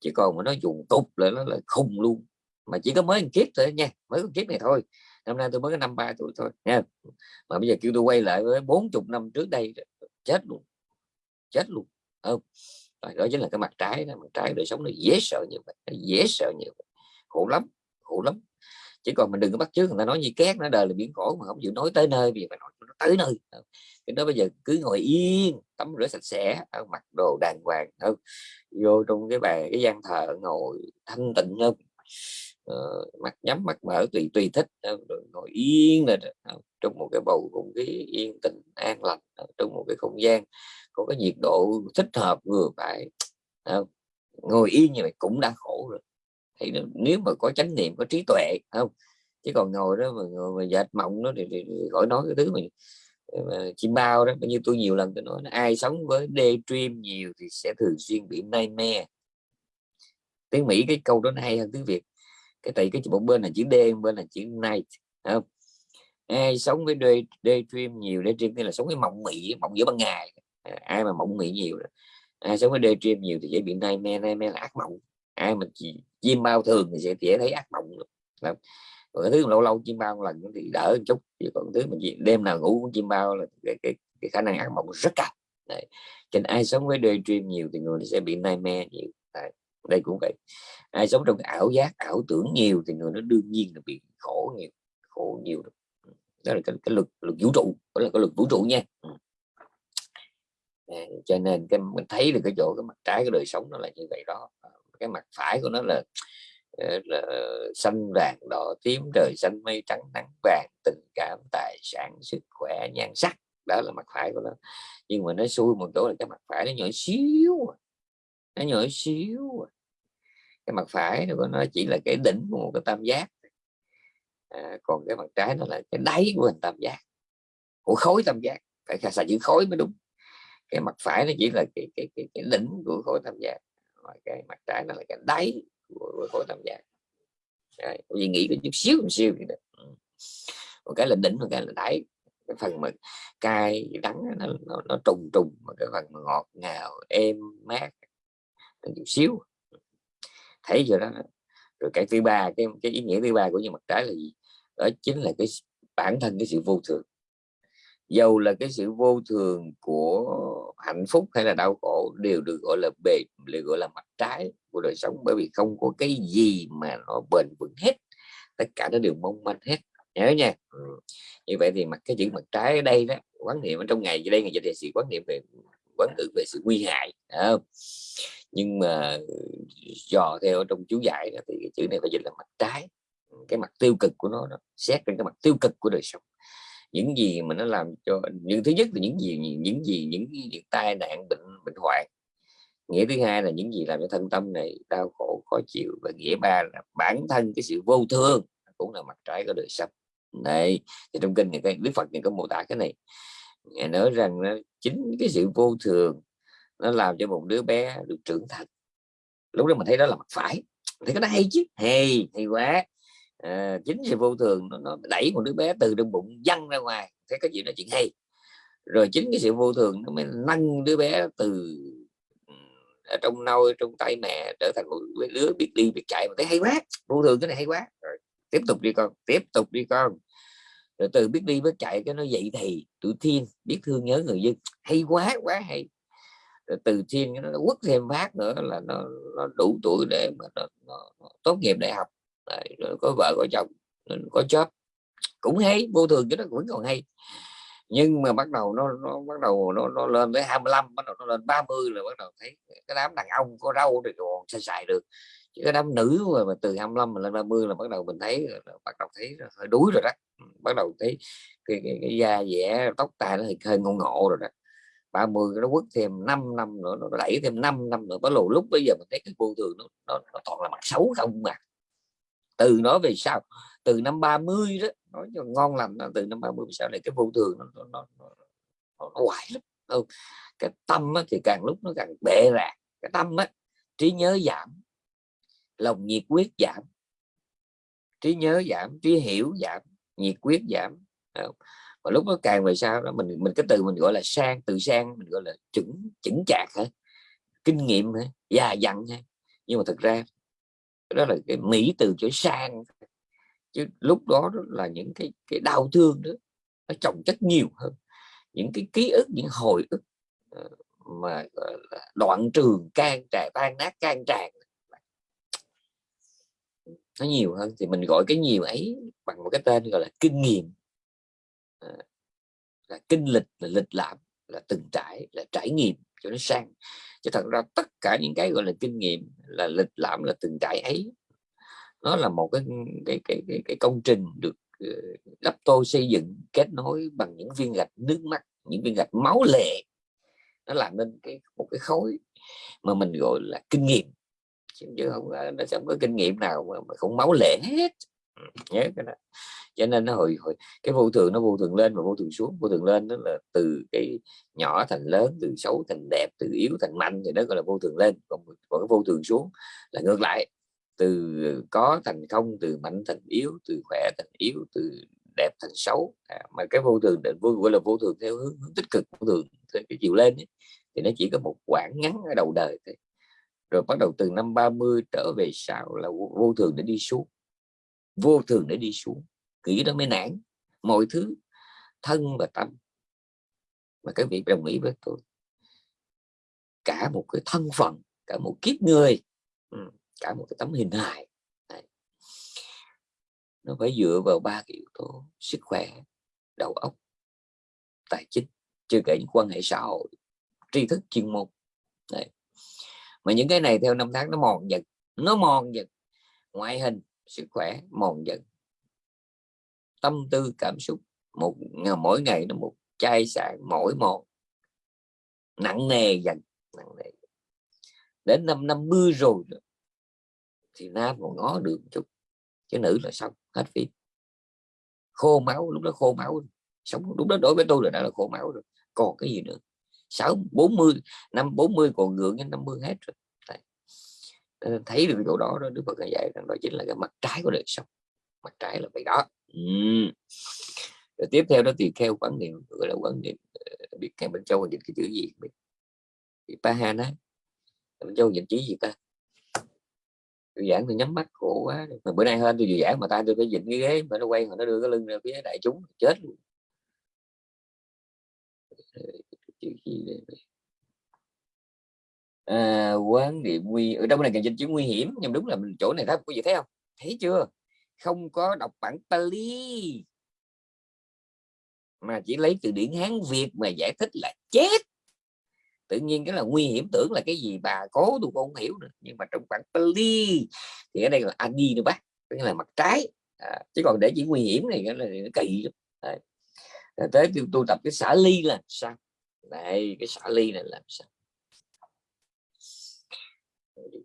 chỉ còn mà nó dùng tục là nó là khùng luôn. Mà chỉ có mới một kiếp thôi nha mới một kiếp này thôi. Năm nay tôi mới có năm ba tuổi thôi nha mà bây giờ kêu tôi quay lại với bốn chục năm trước đây chết luôn chết luôn không? Đó chính là cái mặt trái đó mặt trái đời sống nó dễ sợ như vậy nó dễ sợ như vậy. Khổ lắm khổ lắm. Chỉ còn mình đừng có bắt chước người ta nói như két nó đời là biển khổ mà không chịu nói tới nơi vì phải nói nó tới nơi cái đó bây giờ cứ ngồi yên tắm rửa sạch sẽ mặc đồ đàng hoàng hơn, vô trong cái bàn cái gian thờ ngồi thanh tịnh hơn. Uh, mặt nhắm mặt mở tùy tùy thích rồi ngồi yên là ờ, trong một cái bầu không khí yên tĩnh an lành ờ, trong một cái không gian có cái nhiệt độ thích hợp vừa phải không? ngồi yên như vậy cũng đã khổ rồi. Thì nếu mà có chánh niệm có trí tuệ không? Chứ còn ngồi đó mà ngồi mà dệt mộng nó thì, thì, thì khỏi nói cái thứ mình Ờ, chim bao đó bao nhiêu tôi nhiều lần tôi nói ai sống với daydream nhiều thì sẽ thường xuyên bị nightmare tiếng Mỹ cái câu đó nó hay hơn tiếng Việt cái tại cái một bên là chữ D bên là chữ night không ai sống với day, daydream nhiều daydream là sống với mộng mị mộng giữa ban ngày à, ai mà mộng mị nhiều đó. ai sống với daydream nhiều thì dễ bị nightmare nightmare là ác mộng ai mà chỉ chim bao thường thì sẽ dễ thấy ác mộng không? Còn cái thứ lâu lâu chim bao một lần thì đỡ một chút chứ còn thứ mình đêm nào ngủ cũng chim bao là cái, cái, cái khả năng ác mộng rất cao. Đấy. cho nên ai sống với đời dream nhiều thì người sẽ bị nightmare nhiều. Đấy. đây cũng vậy. Ai sống trong ảo giác ảo tưởng nhiều thì người nó đương nhiên là bị khổ nhiều khổ nhiều đó là cái, cái luật luật vũ trụ đó là cái luật vũ trụ nha. À, cho nên cái mình thấy được cái chỗ cái mặt trái của đời sống nó là như vậy đó. Ờ, cái mặt phải của nó là Ờ, xanh vàng đỏ tím trời xanh mây trắng nắng vàng tình cảm tài sản sức khỏe nhan sắc. Đó là mặt phải của nó. Nhưng mà nó xui một chỗ là cái mặt phải nó nhỏ xíu à. nó nhỏ xíu à. cái mặt phải của nó chỉ là cái đỉnh của một cái tam giác. À, còn cái mặt trái nó là cái đáy của hình tam giác. Của khối tam giác. Phải xài chữ khối mới đúng. Cái mặt phải nó chỉ là cái cái cái, cái đỉnh của khối tam giác. Rồi cái mặt trái nó là cái đáy của, khối tam giác Đấy, gì nghĩ có chút xíu một xíu vậy đó. Ừ. Một cái là đỉnh một cái là đáy. Cái phần mà cay đắng nó, nó, nó trùng trùng mà cái phần ngọt ngào êm mát chút xíu. Thấy rồi đó? Rồi cái thứ ba cái cái ý nghĩa thứ ba của những mặt trái là gì? Đó chính là cái bản thân cái sự vô thường dầu là cái sự vô thường của hạnh phúc hay là đau khổ đều được gọi là bề được gọi là mặt trái của đời sống. Bởi vì không có cái gì mà nó bền vững hết tất cả nó đều mong manh hết. Nhớ nha. Ừ. như vậy thì mặt cái chữ mặt trái ở đây đó quán niệm ở trong ngày đây ngày giờ sự quán niệm về quán ngữ về sự nguy hại không? nhưng mà ừ, dò theo trong chú giải đó, thì cái chữ này phải dịch là mặt trái. Ừ, cái mặt tiêu cực của nó, nó xét trên cái mặt tiêu cực của đời sống những gì mà nó làm cho những thứ nhất là những gì những gì những, những tai nạn bệnh bệnh hoạn. Nghĩa thứ hai là những gì làm cho thân tâm này đau khổ khó chịu. Và nghĩa ba là bản thân cái sự vô thương cũng là mặt trái của đời sống. Này thì trong kinh này cái đức phật này có mô tả cái này. Ngài nói rằng nó chính cái sự vô thường nó làm cho một đứa bé được trưởng thành. Lúc đó mình thấy đó là mặt phải. Thấy cái đó hay chứ. Hay hay quá à, chính sự vô thường nó, nó đẩy một đứa bé từ trong bụng văng ra ngoài. Thấy cái chuyện là chuyện hay. Rồi chính cái sự vô thường nó mới nâng đứa bé từ ừ, ở trong nôi trong tay mẹ trở thành một đứa biết đi biết chạy. Mà thấy hay quá vô thường cái này hay quá. Rồi tiếp tục đi con tiếp tục đi con. Rồi từ biết đi biết chạy cái nó dậy thì tự thiên biết thương nhớ người dân. Hay quá quá hay. Rồi từ thiên nó quất thêm phát nữa là nó, nó đủ tuổi để mà nó, nó, nó tốt nghiệp đại học. Đấy, rồi có vợ có chồng có chớp cũng hay vô thường chứ nó vẫn còn hay. Nhưng mà bắt đầu nó nó bắt đầu nó, nó lên tới 25 bắt đầu nó lên 30 là bắt đầu thấy cái đám đàn ông có râu thì còn xài xài được. Chứ cái đám nữ mà, mà từ 25 mà lên 30 là bắt đầu mình thấy bắt đầu thấy hơi đuối rồi đó. Bắt đầu thấy cái, cái, cái da dẻ tóc tai nó hơi, hơi ngộ ngộ rồi đó. 30 nó quất thêm 5 năm nữa nó đẩy thêm 5 năm nữa. Bắt lù lúc bây giờ mình thấy cái vô thường nó, nó, nó toàn là mặt xấu không mà từ nó về sau từ năm 30 đó nói cho ngon lành từ năm 30 sau này cái vô thường nó nó, nó, nó, nó hoài lắm không? Cái tâm á, thì càng lúc nó càng bệ rạc cái tâm á trí nhớ giảm lòng nhiệt quyết giảm. Trí nhớ giảm trí hiểu giảm nhiệt quyết giảm và lúc nó càng về sau đó mình mình cái từ mình gọi là sang từ sang mình gọi là chuẩn chững chạc hả? Kinh nghiệm hả? Già dặn hả? Nhưng mà thực ra đó là cái mỹ từ chữ sang. Chứ lúc đó, đó là những cái cái đau thương đó nó chồng chất nhiều hơn. Những cái ký ức những hồi ức ờ, mà đoạn trường can tràn tan nát can tràn nó nhiều hơn. Thì mình gọi cái nhiều ấy bằng một cái tên gọi là kinh nghiệm. Ờ, là kinh lịch là lịch lãm là từng trải là trải nghiệm cho nó sang. Chứ thật ra tất cả những cái gọi là kinh nghiệm là lịch lãm là từng trải ấy nó là một cái cái cái cái, cái công trình được ờ, đắp tô xây dựng kết nối bằng những viên gạch nước mắt những viên gạch máu lệ. Nó làm nên cái một cái khối mà mình gọi là kinh nghiệm. Chứ không nó sẽ không có kinh nghiệm nào mà, mà không máu lệ hết nhớ cái đó. Cho nên nó hồi, hồi cái vô thường nó vô thường lên và vô thường xuống. Vô thường lên đó là từ cái nhỏ thành lớn từ xấu thành đẹp từ yếu thành mạnh thì đó gọi là vô thường lên. Còn, còn cái vô thường xuống là ngược lại. Từ có thành không từ mạnh thành yếu từ khỏe thành yếu từ đẹp thành xấu. À, mà cái vô thường định vô gọi là vô thường theo hướng, hướng tích cực vô thường theo cái chiều lên ấy, thì nó chỉ có một quãng ngắn ở đầu đời thôi. Rồi bắt đầu từ năm 30 trở về sau là vô thường để đi xuống vô thường để đi xuống. Kỹ đó mới nản. Mọi thứ, thân và tâm. Mà các vị đồng ý với tôi, cả một cái thân phận, cả một kiếp người ừ, cả một cái tấm hình hài nó phải dựa vào ba cái yếu tố sức khỏe, đầu óc, tài chính. Chưa kể những quan hệ xã hội, tri thức, chuyên môn, Đấy. mà những cái này theo năm tháng nó mòn dần, nó mòn dần. Ngoại hình sức khỏe mòn dần tâm tư, cảm xúc, một mỗi ngày nó một chai sạn, mỗi một. Nặng nề dần, nặng nề đến năm năm mươi rồi thì nam còn ngó được một chút, chứ nữ là xong, hết phim khô máu, lúc đó khô máu, sống, lúc đó đối với tôi là đã là khô máu rồi, còn cái gì nữa? Sáu, bốn mươi, năm bốn mươi còn ngượng đến năm mươi hết rồi. Ờ, thấy được chỗ đó đó Đức Phật dạy rằng đó chính là cái mặt trái của đời sống. Mặt trái là vậy đó. Uhm. rồi tiếp theo đó thì theo quan niệm, gọi là quan niệm ờ, biết ngày bên châu dịch cái chữ gì? Biết pa ha nói bên châu dịch chữ gì ta? Tôi giảng tôi nhắm mắt, khổ quá mà bữa nay hơn tôi vừa giảng mà ta, tôi phải dịch cái ghế mà nó quay, mà nó đưa cái lưng ra phía đại chúng, chết luôn. Ờ, à, quán niệm nguy ở đâu này càng danh chữ nguy hiểm nhưng đúng là mình chỗ này thấy có gì thấy không? Thấy chưa? Không có đọc bản Pali mà chỉ lấy từ điển Hán Việt mà giải thích là chết. Tự nhiên cái là nguy hiểm tưởng là cái gì bà cố tôi không hiểu được nhưng mà trong bản Pali thì ở đây là Adi nữa bác tức là mặt trái. À, chứ còn để chỉ nguy hiểm này cái là kỳ lắm. Tới tôi tu tập cái xả ly là sao? Đây cái xả ly này làm sao?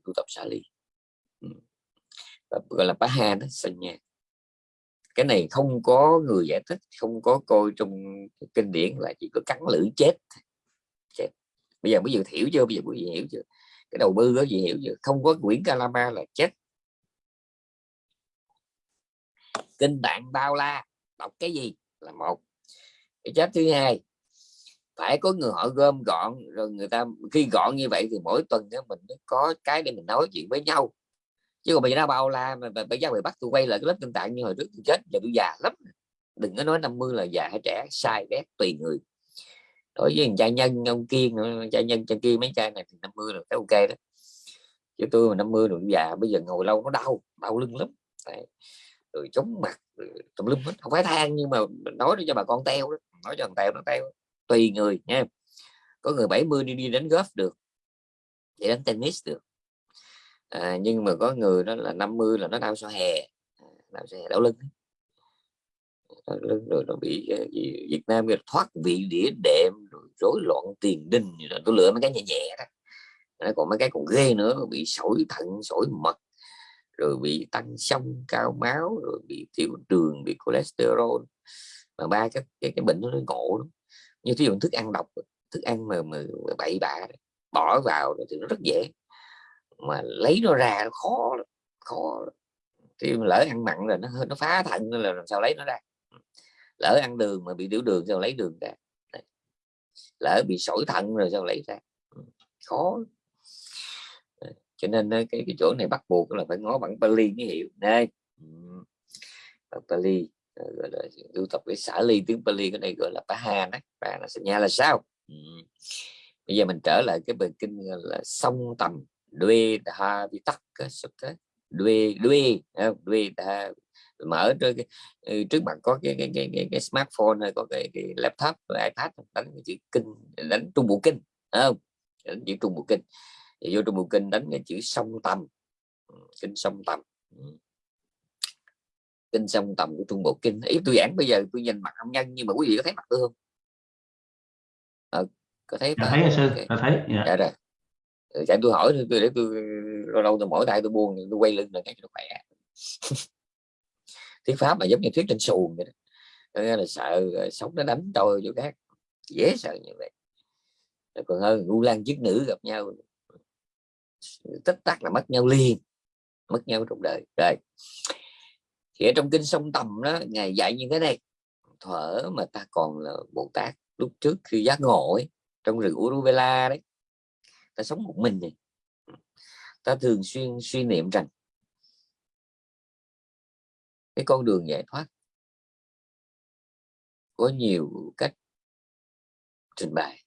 Tu tập xả ly gọi là bá ha đó sanh nha cái này không có người giải thích, không có coi trong kinh điển là chỉ có cắn lưỡi chết. Chết. Bây giờ bây giờ hiểu chưa? Bây giờ quý vị hiểu chưa? Cái đầu bư có gì hiểu chưa? Không có quyển Kalama là chết. Kinh tạng bao la đọc cái gì là một. Cái chết thứ hai phải có người họ gom gọn, rồi người ta khi gọn như vậy thì mỗi tuần đó mình mới có cái để mình nói chuyện với nhau. Chứ còn bây giờ nó bao la mà bây giờ bị bắt tôi quay lại cái lớp tinh tạng như hồi trước tôi chết, giờ tôi già lắm đừng có nói 50 là già hay trẻ, sai bét tùy người. Đối với cha nhân, ông kiên cha nhân, cha kia mấy cha này thì 50 là cái ok đó. Chứ tôi mà 50 rồi già, bây giờ ngồi lâu nó đau đau lưng lắm. Đấy. rồi chống mặt tùm lum hết. Không phải than nhưng mà nói cho bà con teo đó, nói cho thằng teo nó teo tùy người nha. Có người 70 đi đi đánh golf được để đánh tennis được. À, nhưng mà có người đó là 50 là nó đau sau hè. À, đau sau hè đau lưng. Lưng rồi nó bị ờ, gì Việt Nam thoát vị đĩa đệm rồi rối loạn tiền đình rồi tôi lựa mấy cái nhẹ nhẹ đó. Còn mấy cái còn ghê nữa bị sỏi thận sỏi mật rồi bị tăng sông cao máu rồi bị tiểu đường bị cholesterol. Mà ba cái cái, cái bệnh nó ngộ lắm như ví dụ thức ăn độc thức ăn mà, mà bậy bạ bỏ vào thì nó rất dễ. Mà lấy nó ra nó khó khó thì lỡ ăn mặn rồi nó nó phá thận là làm sao lấy nó ra. Lỡ ăn đường mà bị tiểu đường sao lấy đường ra. Lỡ bị sỏi thận rồi sao lấy ra. Ừ, khó cho nên cái cái chỗ này bắt buộc là phải ngó bằng Pali mới hiểu. Đây. Ừ, bằng Pali. Ờ, gọi là tu tập cái xả ly tiếng Pali cái này gọi là Paha đó và là nhà là sao? Bây giờ mình trở lại cái bài kinh là song tầm đuê đa vi tắc đuê đuê đuê đa mở trước, cái, ừ, trước mặt có cái cái, cái, cái, cái smartphone hay có cái, cái laptop ipad đánh chữ kinh đánh trung bộ kinh không? Đánh chữ trung bộ kinh. Thì vô trung bộ kinh đánh cái chữ song tâm kinh song tâm kinh song tầm của trung bộ kinh. Ý tôi giảng bây giờ tôi nhìn mặt ông nhân nhưng mà quý vị có thấy mặt tôi không? À, có thấy dạ, thấy sư okay. thấy dạ. dạ rồi. Chạy tôi hỏi tôi để tôi lâu lâu tôi mỗi tay tôi buông tôi quay lưng là cái nó khỏe. (laughs) Thuyết pháp mà giống như thuyết trên xuồng vậy đó. Là sợ sống nó đánh tôi chỗ khác. Dễ sợ như vậy. Còn hơn ngu lan chức nữ gặp nhau. Tất tắc là mất nhau liền mất nhau trong đời. Rồi thì ở trong kinh sông tầm đó ngài dạy như thế này thở mà ta còn là bồ tát lúc trước khi giác ngộ ấy, trong rừng Uruvela đấy ta sống một mình này. Ta thường xuyên suy niệm rằng cái con đường giải thoát có nhiều cách trình bày.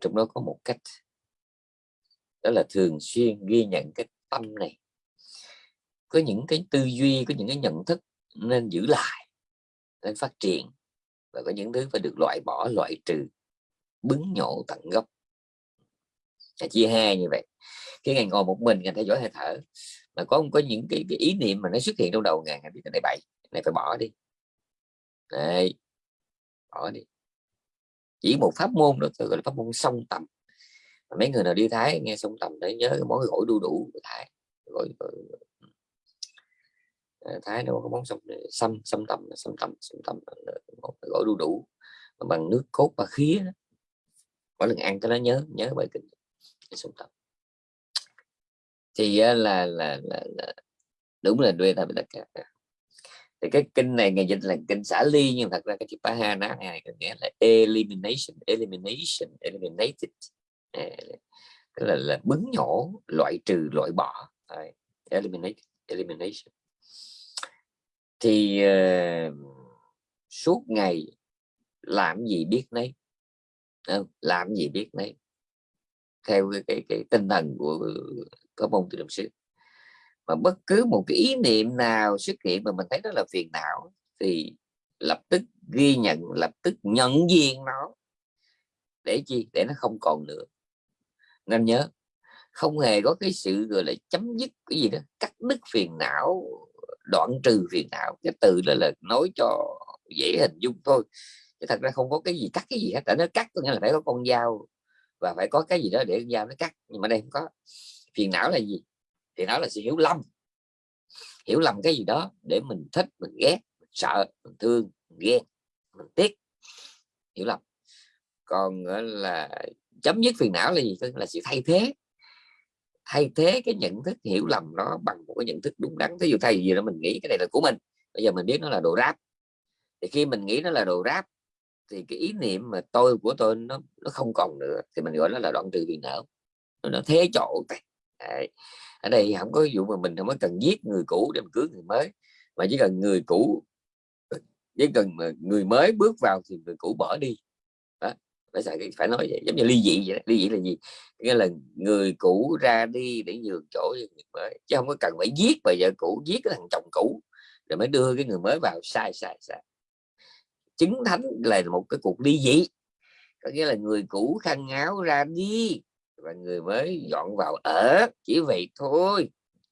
Trong đó có một cách đó là thường xuyên ghi nhận cái tâm này có những cái tư duy có những cái nhận thức nên giữ lại nên phát triển và có những thứ phải được loại bỏ loại trừ bứng nhổ tận gốc. Là chia hai như vậy. Khi ngài ngồi một mình ngài theo dõi hơi thở mà có có những cái, cái ý niệm mà nó xuất hiện trong đầu ngài ngài biết cái này bậy này phải bỏ đi. Đây bỏ đi. Chỉ một pháp môn đó gọi là pháp môn song tầm. Mấy người nào đi thái nghe song tầm để nhớ cái món gỏi đu đủ của thái gọi Ờ, thái nó có món sông ờ, xăm xăm tầm xăm tầm xăm tầm ờ, gỏi đu đủ bằng nước cốt và khía mỗi lần ăn cái đó nhớ nhớ bài kinh. Xăm tầm. Thì là là là, là đúng là đuê ta bị tất cả thì cái kinh này ngày dịch là kinh xả ly nhưng thật ra cái chữ pahana này có nghĩa là elimination elimination eliminated. Tức là, là bứng nhổ loại trừ loại bỏ. Eliminate elimination thì uh, suốt ngày làm gì biết nấy. Không? làm gì biết nấy. Theo cái, cái, cái tinh thần của có môn tự động sư mà bất cứ một cái ý niệm nào xuất hiện mà mình thấy đó là phiền não thì lập tức ghi nhận lập tức nhận diện nó. Để chi? Để nó không còn nữa. Nên nhớ không hề có cái sự gọi là chấm dứt cái gì đó cắt đứt phiền não đoạn trừ phiền não, cái từ là là nói cho dễ hình dung thôi. Chứ thật ra không có cái gì cắt cái gì hết, tại nó cắt có nghĩa là phải có con dao và phải có cái gì đó để con dao nó cắt, nhưng mà đây không có. Phiền não là gì? Thì nó là sự hiểu lầm. Hiểu lầm cái gì đó để mình thích, mình ghét, mình sợ, mình thương, mình ghen, mình tiếc. Hiểu lầm. Còn là, chấm dứt phiền não là gì? Là sự thay thế thay thế cái nhận thức hiểu lầm nó bằng một cái nhận thức đúng đắn. Thí dụ thay gì đó mình nghĩ cái này là của mình, bây giờ mình biết nó là đồ ráp. Thì khi mình nghĩ nó là đồ ráp, thì cái ý niệm mà tôi, của tôi nó nó không còn nữa, thì mình gọi nó là đoạn trừ phiền não nó thế chỗ Đấy. ở đây không có ví dụ mà mình không có cần giết người cũ để mình cưới người mới, mà chỉ cần người cũ, chỉ cần mà người mới bước vào thì người cũ bỏ đi phải phải nói vậy? Giống như ly dị vậy ly dị là gì? Nghĩa là người cũ ra đi để nhường chỗ cho người mới, chứ không có cần phải giết bà vợ cũ, giết cái thằng chồng cũ, rồi mới đưa cái người mới vào. Sai sai sai. Chứng thánh là một cái cuộc ly dị. Có nghĩa là người cũ khăn áo ra đi, và người mới dọn vào ở, chỉ vậy thôi.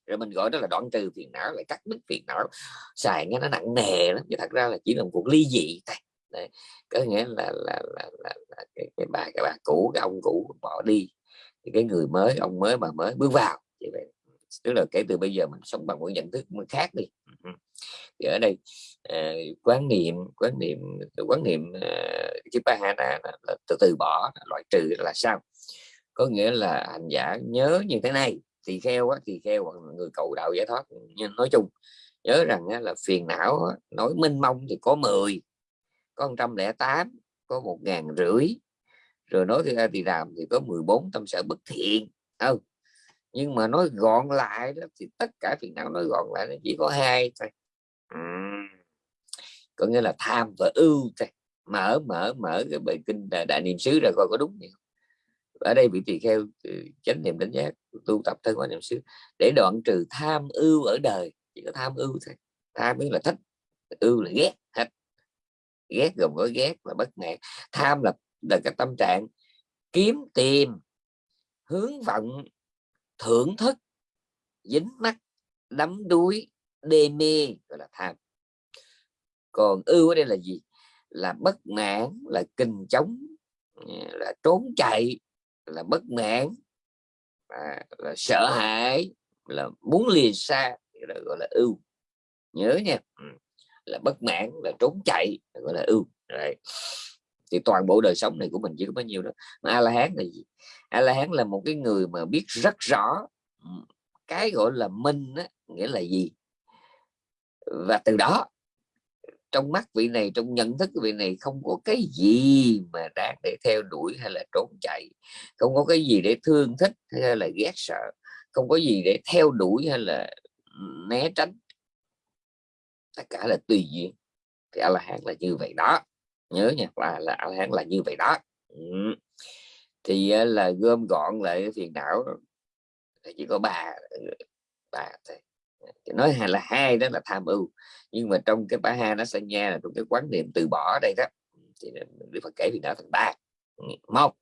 Rồi mình gọi đó là đoạn trừ phiền não, lại cắt đứt phiền não. Xài nghe nó nặng nề lắm, chứ thật ra là chỉ là một cuộc ly dị thôi. Đấy. có nghĩa là là là, là, là cái, cái bà cái bà cũ cái ông cũ bỏ đi thì cái người mới ông mới bà mới bước vào như vậy. Tức là kể từ bây giờ mình sống bằng một nhận thức mới khác đi. Ừ. Thì ở đây uh, quán niệm quán niệm quán niệm ờ, uh, chữ bahana là, là từ từ bỏ loại trừ là sao? Có nghĩa là hành giả nhớ như thế này thì kheo á, thì kheo hoặc người cầu đạo giải thoát nhưng nói chung nhớ rằng á, là phiền não á, nói minh mông thì có 10 có 108 có một ngàn rưỡi rồi nói ra thì làm thì có 14 tâm sở bất thiện. Không nhưng mà nói gọn lại đó thì tất cả phiền não nói gọn lại nó chỉ có hai thôi. Ừ. có nghĩa là tham và ưu thôi. Mở mở mở cái bài kinh đại, đại niệm xứ ra coi có đúng không? Ở đây vị tỳ kheo ừ, chánh niệm đánh giác tu tập thân quan niệm xứ để đoạn trừ tham ưu ở đời chỉ có tham ưu thôi. Tham mới là thích ưu là ghét hết ghét gồm có ghét và bất mãn tham là là cái tâm trạng kiếm tìm hướng vọng thưởng thức dính mắt đắm đuối đê mê gọi là tham. Còn ưu ở đây là gì? Là bất mãn là kinh chống à, là trốn chạy là bất mãn à, là sợ hãi là muốn lìa xa gọi là ưu. Nhớ nha là bất mãn là trốn chạy gọi là ưu Đấy. thì toàn bộ đời sống này của mình chỉ có bao nhiêu đó. Mà a la hán là gì? A la hán là một cái người mà biết rất rõ cái gọi là minh á, nghĩa là gì? Và từ đó trong mắt vị này trong nhận thức vị này không có cái gì mà đáng để theo đuổi hay là trốn chạy không có cái gì để thương thích hay là ghét sợ không có gì để theo đuổi hay là né tránh tất cả là tùy duyên. Thì a la hán là như vậy đó. Nhớ nha, là là a la hán là như vậy đó. Ừ. thì ờ, là gom gọn lại cái phiền não chỉ có ba ừ, ba thôi. Nói hay là hai đó là tham ưu, nhưng mà trong cái bả hai nó sẽ nha là trong cái quán niệm từ bỏ ở đây đó. Thì Đức Phật kể vì đã thành ba. Ừ, một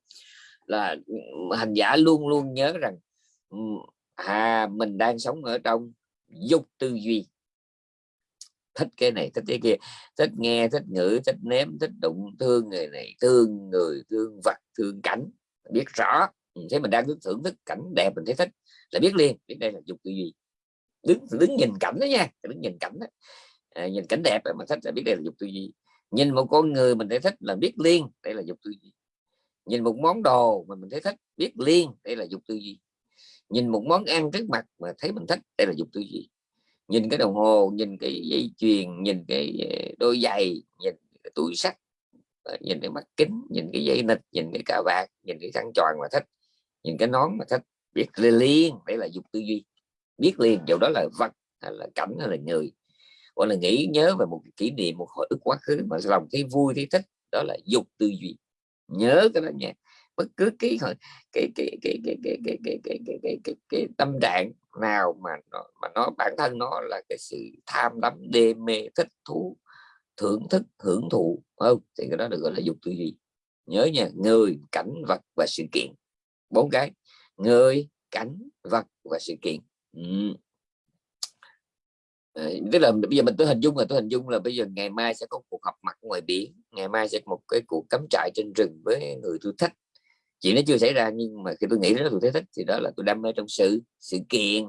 là ừ, hành giả luôn luôn nhớ rằng à mình đang sống ở trong dục tư duy thích cái này thích cái kia. Thích nghe thích ngữ thích nếm thích đụng thương người này thương người thương vật thương cảnh. Biết rõ thấy mình đang thưởng thức cảnh đẹp mình thấy thích là biết liền biết đây là dục tư duy. Đứng đứng nhìn cảnh đó nha đứng nhìn cảnh đó. À, nhìn cảnh đẹp mà thích là biết đây là dục tư duy. Nhìn một con người mình thấy thích là biết liên đây là dục tư duy. Nhìn một món đồ mà mình thấy thích biết liên đây là dục tư duy. Nhìn một món ăn trước mặt mà thấy mình thích đây là dục tư duy nhìn cái đồng hồ nhìn cái dây chuyền nhìn cái đôi giày nhìn cái túi sắt nhìn cái mắt kính nhìn cái dây nịch nhìn cái cà vạt nhìn cái khăn tròn mà thích nhìn cái nón mà thích biết liên đấy là dục tư duy biết liền dầu đó là vật hay là cảnh hay là người gọi là nghĩ nhớ về một kỷ niệm một hồi ức quá khứ mà lòng thấy vui thấy thích đó là dục tư duy nhớ cái đó nha bất cứ cái cái cái cái cái cái cái cái cái cái cái cái cái, cái tâm trạng nào mà nó mà nó bản thân nó là cái sự tham đắm đê mê thích thú thưởng thức hưởng thụ không? Thì cái đó được gọi là dục tư duy. Nhớ nha người cảnh vật và sự kiện. Bốn cái. Người cảnh vật và sự kiện. Ừ. À, tức là bây giờ mình tôi hình dung là tôi hình dung là bây giờ ngày mai sẽ có cuộc họp mặt ngoài biển ngày mai sẽ có một cái cuộc cắm trại trên rừng với người tôi thích chuyện nó chưa xảy ra nhưng mà khi tôi nghĩ đó tôi thấy thích thì đó là tôi đam mê trong sự sự kiện.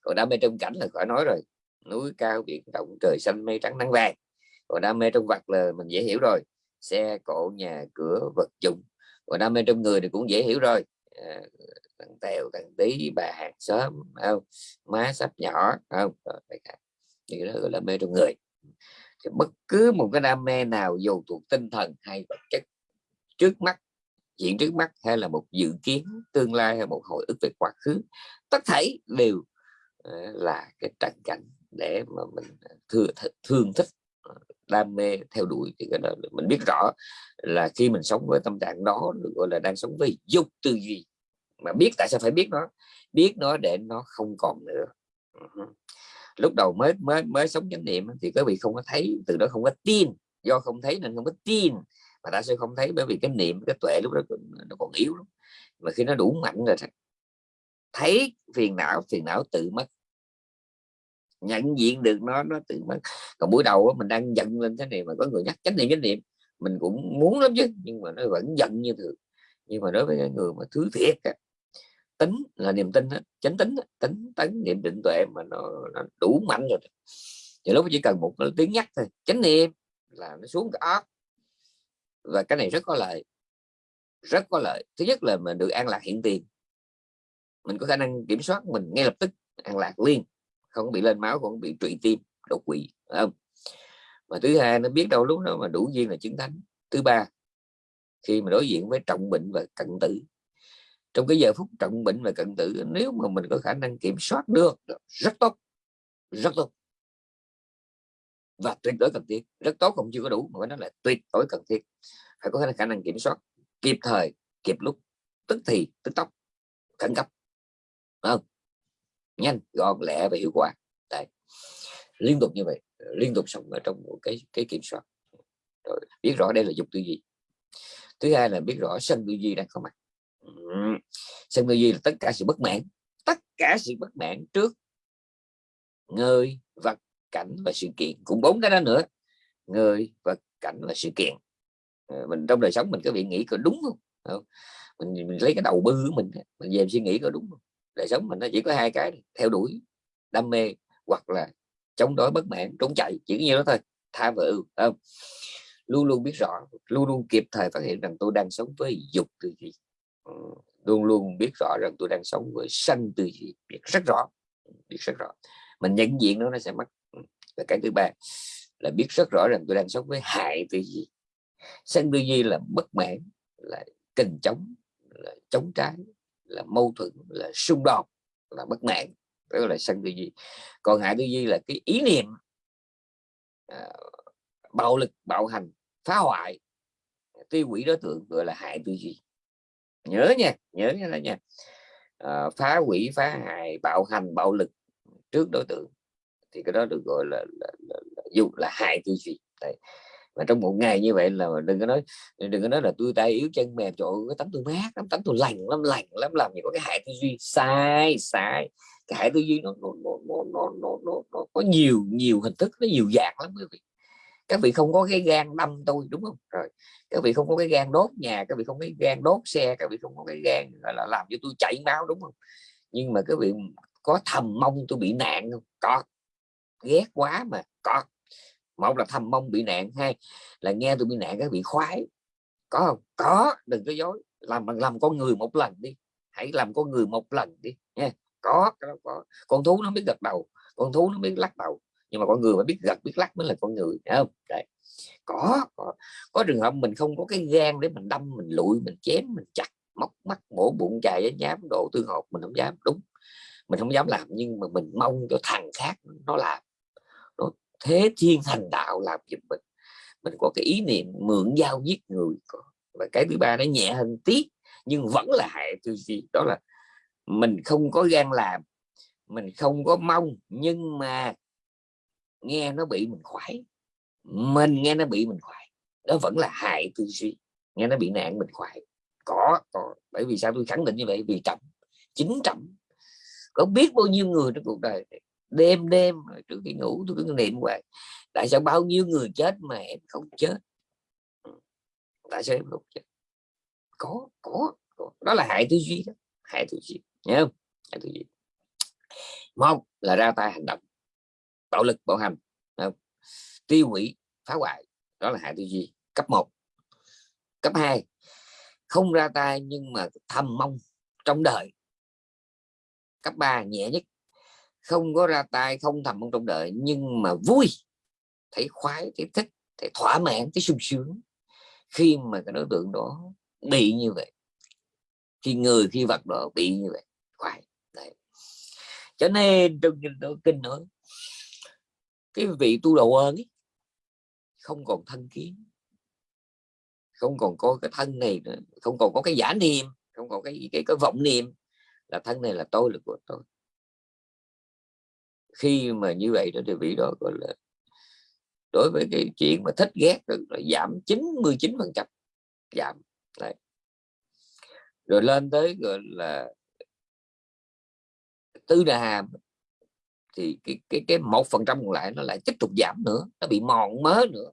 Còn đam mê trong cảnh là khỏi nói rồi. Núi cao biển rộng trời xanh mây trắng nắng vàng. Còn đam mê trong vật là mình dễ hiểu rồi. Xe cộ nhà cửa vật dụng. Còn đam mê trong người thì cũng dễ hiểu rồi. À, thằng tèo thằng tí bà hàng xóm không? Má sắp nhỏ không? Thì đó gọi là mê trong người. Thì bất cứ một cái đam mê nào dù thuộc tinh thần hay vật chất trước mắt chuyện trước mắt hay là một dự kiến tương lai hay một hồi ức về quá khứ tất thảy đều ờ, là cái trần cảnh để mà mình ờ, thương, thương thích ờ, đam mê theo đuổi thì cái đó mình biết rõ là khi mình sống với tâm trạng đó được gọi là đang sống với dục tư duy. Mà biết tại sao phải biết nó? Biết nó để nó không còn nữa. Lúc đầu mới mới mới sống chánh niệm thì các vị không có thấy từ đó không có tin. Do không thấy nên không có tin mà ta sẽ không thấy bởi vì cái niệm cái tuệ lúc đó nó còn yếu lắm. Mà khi nó đủ mạnh rồi thấy phiền não phiền não tự mất. Nhận diện được nó nó tự mất. Còn buổi đầu mình đang giận lên thế này mà có người nhắc chánh niệm chánh niệm. Mình cũng muốn lắm chứ nhưng mà nó vẫn giận như thường. Nhưng mà đối với cái người mà thứ thiệt tính là niềm tin đó, chánh tính tính tấn niệm định tuệ mà nó, nó đủ mạnh rồi. Thì lúc chỉ cần một tiếng nhắc thôi chánh niệm là nó xuống cái óc và cái này rất có lợi, rất có lợi. Thứ nhất là mình được an lạc hiện tiền. Mình có khả năng kiểm soát mình ngay lập tức, an lạc liên không bị lên máu, không bị trụy tim, đột quỵ không? Mà thứ hai nó biết đâu lúc đó mà đủ duyên là chứng thánh thứ ba, khi mà đối diện với trọng bệnh và cận tử, trong cái giờ phút trọng bệnh và cận tử, nếu mà mình có khả năng kiểm soát được, rất tốt rất tốt và tuyệt đối cần thiết, rất tốt không chưa có đủ, mà nó là tuyệt đối cần thiết. Phải có khả năng kiểm soát kịp thời, kịp lúc, tức thì, tức tốc, khẩn cấp. Không? Nhanh, gọn, lẹ và hiệu quả. Đấy. liên tục như vậy, liên tục sống ở trong một cái cái kiểm soát. Rồi, biết rõ đây là dục tư duy. Thứ hai là biết rõ sân tư duy đang có mặt. Sân tư duy là tất cả sự bất mãn, tất cả sự bất mãn trước người vật cảnh và sự kiện cũng bốn cái đó nữa người và cảnh và sự kiện. Ờ, mình trong đời sống mình có bị nghĩ có đúng không, không? Mình, mình lấy cái đầu bư của mình mình về suy nghĩ có đúng không? Đời sống mình nó chỉ có hai cái theo đuổi đam mê hoặc là chống đối bất mãn trốn chạy chỉ như đó thôi tha và ưu không? Luôn luôn biết rõ luôn luôn kịp thời phát hiện rằng tôi đang sống với dục tư duy ờ, luôn luôn biết rõ rằng tôi đang sống với sanh tư duy biết rất rõ biết rất rõ. Mình nhận diện nó nó sẽ mất và cái thứ ba là biết rất rõ rằng tôi đang sống với hại tư duy sân tư duy là bất mãn là kình chống là chống trái là mâu thuẫn là xung đột là bất mãn. Đó là sân tư duy còn hại tư duy là cái ý niệm à, bạo lực bạo hành phá hoại tiêu hủy đối tượng gọi là hại tư duy nhớ nha nhớ nha nha. À, phá hủy phá hại bạo hành bạo lực trước đối tượng thì cái đó được gọi là là, là, là, là, là hại tư duy. Đấy. Mà trong một ngày như vậy là đừng có nói đừng có nói là tôi tay yếu chân mềm chỗ cái tấm tôi mát lắm tấm tôi lành lắm lành lắm làm gì có cái hại tư duy. Sai sai. Cái hại tư duy nó nó, nó, nó, nó, nó, nó, nó có nhiều nhiều hình thức nó nhiều dạng lắm quý vị. Các vị không có cái gan đâm tôi đúng không? Rồi các vị không có cái gan đốt nhà các vị không có cái gan đốt xe các vị không có cái gan gọi là làm cho tôi chảy máu đúng không? Nhưng mà các vị có thầm mong tôi bị nạn không? Có ghét quá mà có một là thầm mong bị nạn, hai là nghe tôi bị nạn cái bị khoái. Có không? Có, đừng có dối. Làm làm con người một lần đi. Hãy làm con người một lần đi, nha. Có có. Con thú nó biết gật đầu, con thú nó biết lắc đầu. Nhưng mà con người mà biết gật, biết lắc mới là con người Đấy không? Đấy. có có. Có trường hợp mình không có cái gan để mình đâm, mình lụi, mình chém, mình chặt, móc mắt, mổ bụng, chài với nhám độ tương hột, mình không dám. Đúng. Mình không dám làm, nhưng mà mình mong cho thằng khác nó làm thế thiên thành đạo làm giúp mình. Mình có cái ý niệm mượn dao giết người và cái thứ ba nó nhẹ hơn tí nhưng vẫn là hại tư duy. Đó là mình không có gan làm mình không có mong nhưng mà nghe nó bị mình khoái. Mình nghe nó bị mình khoái đó vẫn là hại tư duy. Nghe nó bị nạn mình khoái. Có, có. Bởi vì sao? Tôi khẳng định như vậy vì trọng chính trọng có biết bao nhiêu người trong cuộc đời đêm đêm trước khi ngủ tôi cứ niệm hoài. Tại sao bao nhiêu người chết mà em không chết? Ừ. Tại sao em không chết? Có có, có. đó là hại tư duy đó. Hại tư duy. Nhớ không? Hại tư duy. Một là ra tay hành động. Bạo lực bạo hành. Không? tiêu hủy phá hoại. Đó là hại tư duy. Cấp 1 cấp 2 không ra tay nhưng mà thầm mong trong đời. Cấp 3 nhẹ nhất không có ra tay không thầm mong trong đời nhưng mà vui. Thấy khoái thấy thích thấy thỏa mãn thấy sung sướng. Khi mà cái đối tượng đó bị như vậy khi người khi vật đó bị như vậy khoái. Đấy. cho nên trong kinh nói cái vị tu đầu ơn ấy, không còn thân kiến không còn có cái thân này nữa không còn có cái giả niệm không còn cái cái cái vọng niệm là thân này là tôi là của tôi khi mà như vậy đó thì vị đó gọi là đối với cái chuyện mà thích ghét là giảm 99 phần trăm. Giảm, Đấy. rồi lên tới gọi là tư đà hàm thì cái cái cái một phần trăm còn lại nó lại tiếp tục giảm nữa, nó bị mòn mớ nữa.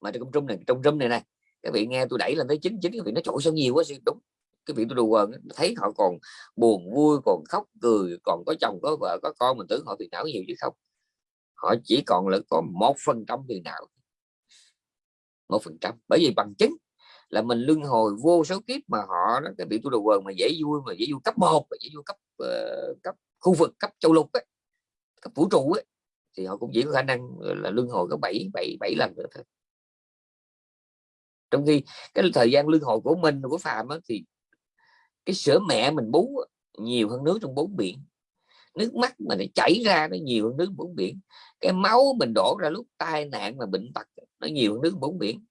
Mà trong trung này, trong trung này này, các vị nghe tôi đẩy lên tới chín chín, các vị nó chỗ sao nhiều quá đúng cái vị tôi đùa quần thấy họ còn buồn vui còn khóc cười còn có chồng có vợ có con mình tưởng họ phiền não nhiều chứ không. Họ chỉ còn là có một phần trăm phiền não một phần trăm. Bởi vì bằng chứng là mình luân hồi vô số kiếp mà họ đó cái vị tôi đồ quần mà dễ vui mà dễ vui cấp một dễ vui cấp uh, cấp khu vực cấp châu lục ấy, cấp vũ trụ ấy, thì họ cũng chỉ có khả năng là luân hồi có bảy bảy bảy lần nữa thôi. Trong khi cái thời gian luân hồi của mình của phàm ấy, thì cái sữa mẹ mình bú nhiều hơn nước trong bốn biển. Nước mắt mà nó chảy ra nó nhiều hơn nước bốn biển. Cái máu mình đổ ra lúc tai nạn mà bệnh tật nó nhiều hơn nước bốn biển.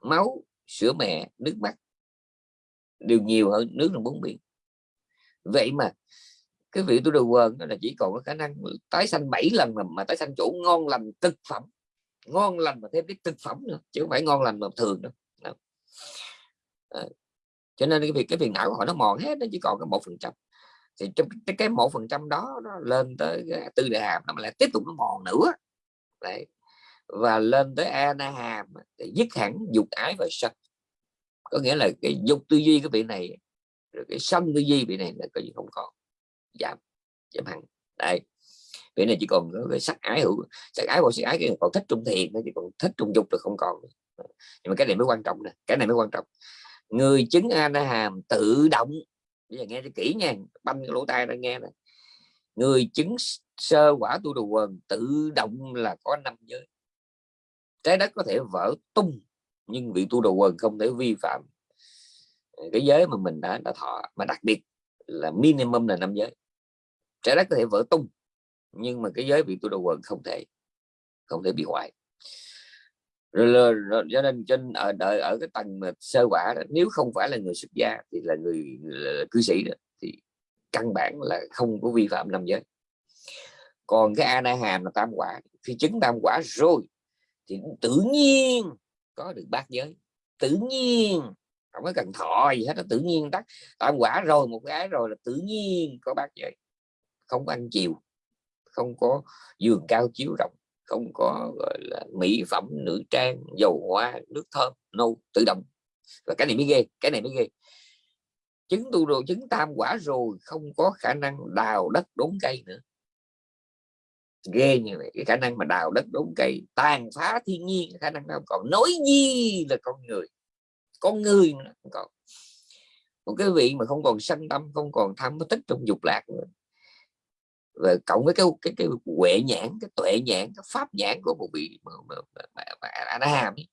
Máu sữa mẹ nước mắt đều nhiều hơn nước trong bốn biển. Vậy mà cái vị tôi đầu quần đó là chỉ còn có khả năng tái sanh 7 lần mà, mà tái sanh chỗ ngon lành thực phẩm. Ngon lành mà thêm cái thực phẩm nữa chứ không phải ngon lành mà thường đâu. À, cho nên cái việc, cái phiền não của họ nó mòn hết, nó chỉ còn cái một phần trăm. Thì trong cái cái một phần trăm đó nó lên tới tư đại hàm nó lại tiếp tục nó mòn nữa. Đấy. Và lên tới ana hàm để dứt hẳn dục ái và sân. Có nghĩa là cái dục tư duy cái vị này, rồi cái sân tư duy vị này là coi như không còn. Giảm giảm hẳn. Đây vị này chỉ còn cái sắc ái hữu, sắc ái và sắc ái cái còn thích trung thiền nó chỉ còn thích trung dục rồi không còn nhưng mà cái này mới quan trọng nè, cái này mới quan trọng người chứng a la hàm tự động, bây giờ nghe cho kỹ nha, băm cái lỗ tai ra nghe này người chứng sơ quả tu đồ quần tự động là có năm giới. Trái đất có thể vỡ tung, nhưng vị tu đồ quần không thể vi phạm. Ờ, cái giới mà mình đã đã thọ, mà đặc biệt là minimum là năm giới. Trái đất có thể vỡ tung, nhưng mà cái giới vị tu đồ quần không thể không thể bị hoại rồi, rồi, cho nên trên ở đợi ở cái tầng mà sơ quả đó, nếu không phải là người xuất gia thì là người là cư sĩ đó thì căn bản là không có vi phạm năm giới. Còn cái ana hàm là tam quả khi chứng tam quả rồi thì tự nhiên có được bát giới. Tự nhiên không có cần thọ gì hết nó tự nhiên tắt. Tam quả rồi một cái rồi là tự nhiên có bát giới. Không có ăn chiều không có giường cao chiếu rộng không có, gọi là, mỹ phẩm, nữ trang, dầu hoa nước thơm no tự động. Và cái này mới ghê, cái này mới ghê. Chứng tu đồ chứng tam quả rồi, không có khả năng đào đất đốn cây nữa. Ghê như vậy, cái khả năng mà đào đất đốn cây, tàn phá thiên nhiên khả năng nào còn. Nói gì là con người? Con người nữa còn. Một cái vị mà không còn sanh tâm, không còn tham tích trong dục lạc nữa và cộng với cái cái cái huệ nhãn cái tuệ nhãn cái pháp nhãn của một vị mà, mà, mà, mà, mà hàm ấy.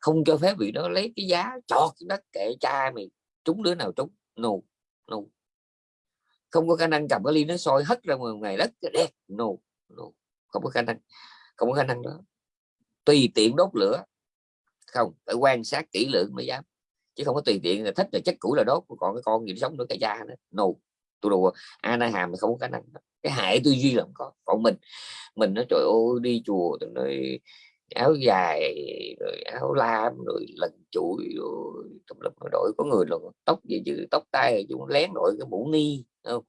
không cho phép vị đó lấy cái giá chọt cái đất kệ cha mày trúng đứa nào trúng no no không có khả năng cầm cái ly nó soi hất ra ngoài đất đẹp no nù không có khả năng không có khả năng đó. Tùy tiện đốt lửa. Không phải quan sát kỹ lưỡng mới dám. Chứ không có tùy tiện là thích là chất cũ là đốt còn cái con gì sống nữa cái cha nữa nù. Tôi đùa ana hàm không có khả năng cái hại tư duy là không có. Còn mình mình nó trời ơi đi chùa tôi nói áo dài rồi áo lam rồi lần chuỗi rồi tùm lum đổi. Có người là tóc gì chứ tóc tai chúng lén đội cái mũ ni không?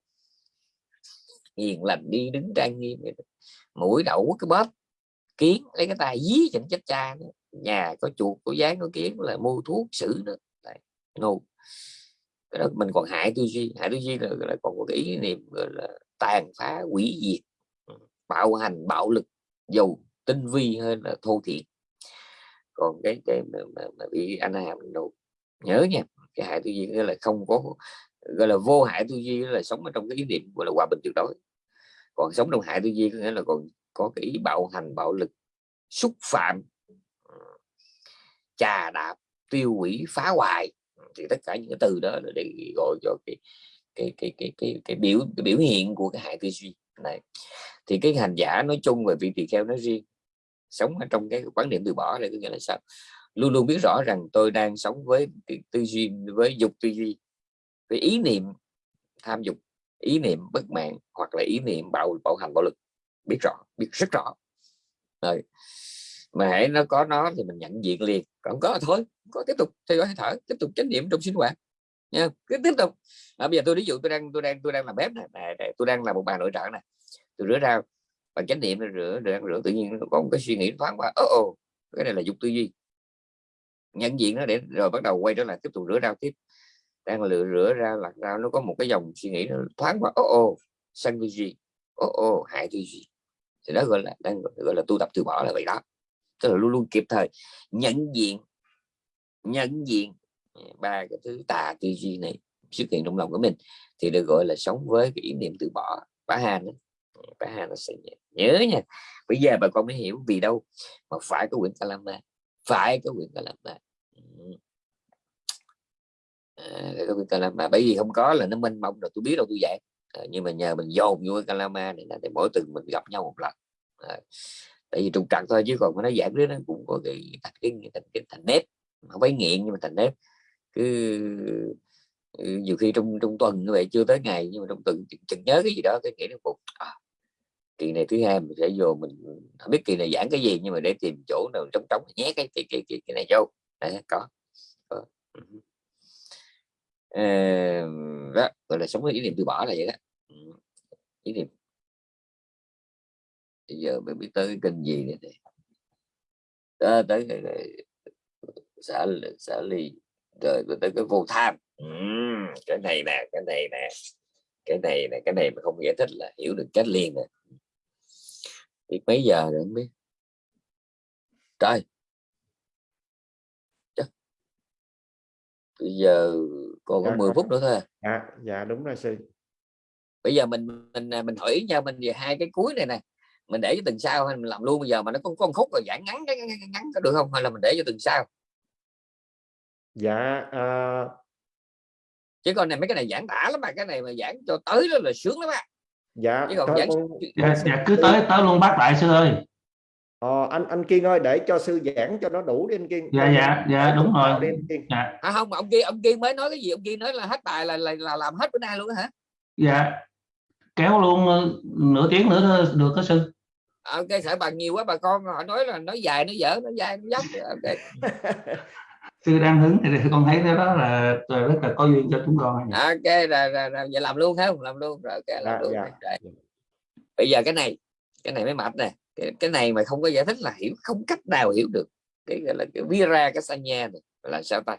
Hiền lành đi đứng trang nghiêm mũi đậu cái bóp kiến lấy cái tay dí chẳng chết cha nữa. nhà có chuột có dáng có kiến là mua thuốc xử nữa Đấy. cái đó mình còn hại tư duy hại tư duy là, là còn có cái ý niệm gọi là tàn phá quỷ diệt bạo hành bạo lực dầu tinh vi hơn là thô thiện còn cái cái mà, mà, mà bị anh hàm đồ nhớ nha cái hại tư duy nghĩa là không có gọi là vô hại tư duy là sống ở trong cái ý niệm gọi là hòa bình tuyệt đối. Còn sống trong hại tư duy nghĩa là còn có cái ý bạo hành bạo lực xúc phạm trà đạp tiêu hủy phá hoại. Thì tất cả những cái từ đó là để gọi cho cái cái cái cái cái, cái biểu cái biểu hiện của cái hại tư duy này. Thì cái hành giả nói chung và vị tỳ kheo nói riêng sống ở trong cái quan niệm từ bỏ này có nghĩa là sao? Luôn luôn biết rõ rằng tôi đang sống với tư duy với dục tư duy với ý niệm tham dục ý niệm bất mãn hoặc là ý niệm bạo bạo hành bạo lực. Biết rõ biết rất rõ. Rồi mà hãy nó có nó thì mình nhận diện liền còn có thôi có tiếp tục theo dõi hơi thở tiếp tục chánh niệm trong sinh hoạt nha cứ tiếp tục. À, bây giờ tôi ví dụ tôi đang tôi đang tôi đang làm bếp này, này, này tôi đang là một bà nội trợ này tôi rửa rau bằng chánh niệm rửa rửa rửa tự nhiên có một cái suy nghĩ thoáng qua ô ô cái này là dục tư duy. Nhận diện nó để rồi bắt đầu quay trở lại tiếp tục rửa rau tiếp. Đang lựa rửa ra lặt rau nó có một cái dòng suy nghĩ nó thoáng qua ồ ô sân tư duy. Ồ ô hại tư duy. Thì đó gọi là đang gọi là tu tập từ bỏ là vậy đó. Tức là luôn luôn kịp thời nhận diện nhận diện Ờ, ba cái thứ tà tư duy này xuất hiện trong lòng của mình thì được gọi là sống với cái ý niệm từ bỏ bá han bá han nó sẽ nhớ nha. Bây giờ bà con mới hiểu vì đâu mà phải có quyển kalama phải có quyển kalama. À, cái quyển kalama. Bởi vì không có là nó mênh mông rồi tôi biết đâu tôi dạy. À, nhưng mà nhờ mình dồn vô cái kalama này là để mỗi tuần mình gặp nhau một lần. À, tại vì trục trặc thôi chứ còn nó giảng đứa nó cũng có cái thành cái thành, cái thành nếp. Không phải nghiện nhưng mà thành nếp cứ ừ, nhiều khi trong trong tuần như vậy chưa tới ngày nhưng mà trong tuần chừng nhớ cái gì đó cái nghĩ nó một à, kỳ này thứ hai mình sẽ vô mình không biết kỳ này giảng cái gì nhưng mà để tìm chỗ nào trống trống nhé cái cái cái, cái, cái này vô. Đấy, có, có. À, đó gọi là sống với ý niệm từ bỏ là vậy đó. Ừ. Ý niệm. Bây giờ mình biết tới cái kênh gì này đó, tới cái, cái xã xã ly rồi tới cái vô tham uhm, cái này nè cái này nè cái này nè cái này mà không giải thích là hiểu được cách liền nè biết mấy giờ rồi không biết trời Chắc. bây giờ còn có dạ, 10 phút nữa thôi dạ dạ đúng rồi sư bây giờ mình mình mình hỏi nhau mình về hai cái cuối này nè mình để cho từng sau hay mình làm luôn bây giờ mà nó có con khúc rồi giảng ngắn ngắn, ngắn, ngắn có được không hay là mình để cho từng sau dạ uh... chứ còn này mấy cái này giảng tả lắm mà cái này mà giảng cho tới đó là sướng lắm á. Dạ chứ còn giảng... dạ, dạ cứ tới tới luôn bác đại sư ơi. Ờ, anh anh Kiên ơi để cho sư giảng cho nó đủ đi anh Kiên. Dạ dạ dạ đúng rồi. Đi, dạ. À, không ông Kiên ông Kiên mới nói cái gì? Ông Kiên nói là hết bài là là, là làm hết bữa nay luôn đó hả? Dạ. Kéo luôn ờ, nửa tiếng nữa được có sư? Ok sợ bà nhiều quá bà con họ nói là nói dài nó dở nó dài nó dốc. (laughs) Ok (laughs) sư đang hứng thì con thấy cái đó là rất là có duyên cho chúng con ok rồi, rồi, rồi. giờ làm luôn không làm luôn rồi ok làm Dạ, luôn dạ. rồi. bây giờ cái này cái này mới mệt nè cái, cái này mà không có giải thích là hiểu không cách nào hiểu được cái gọi là cái vira cái sanya này là sao ta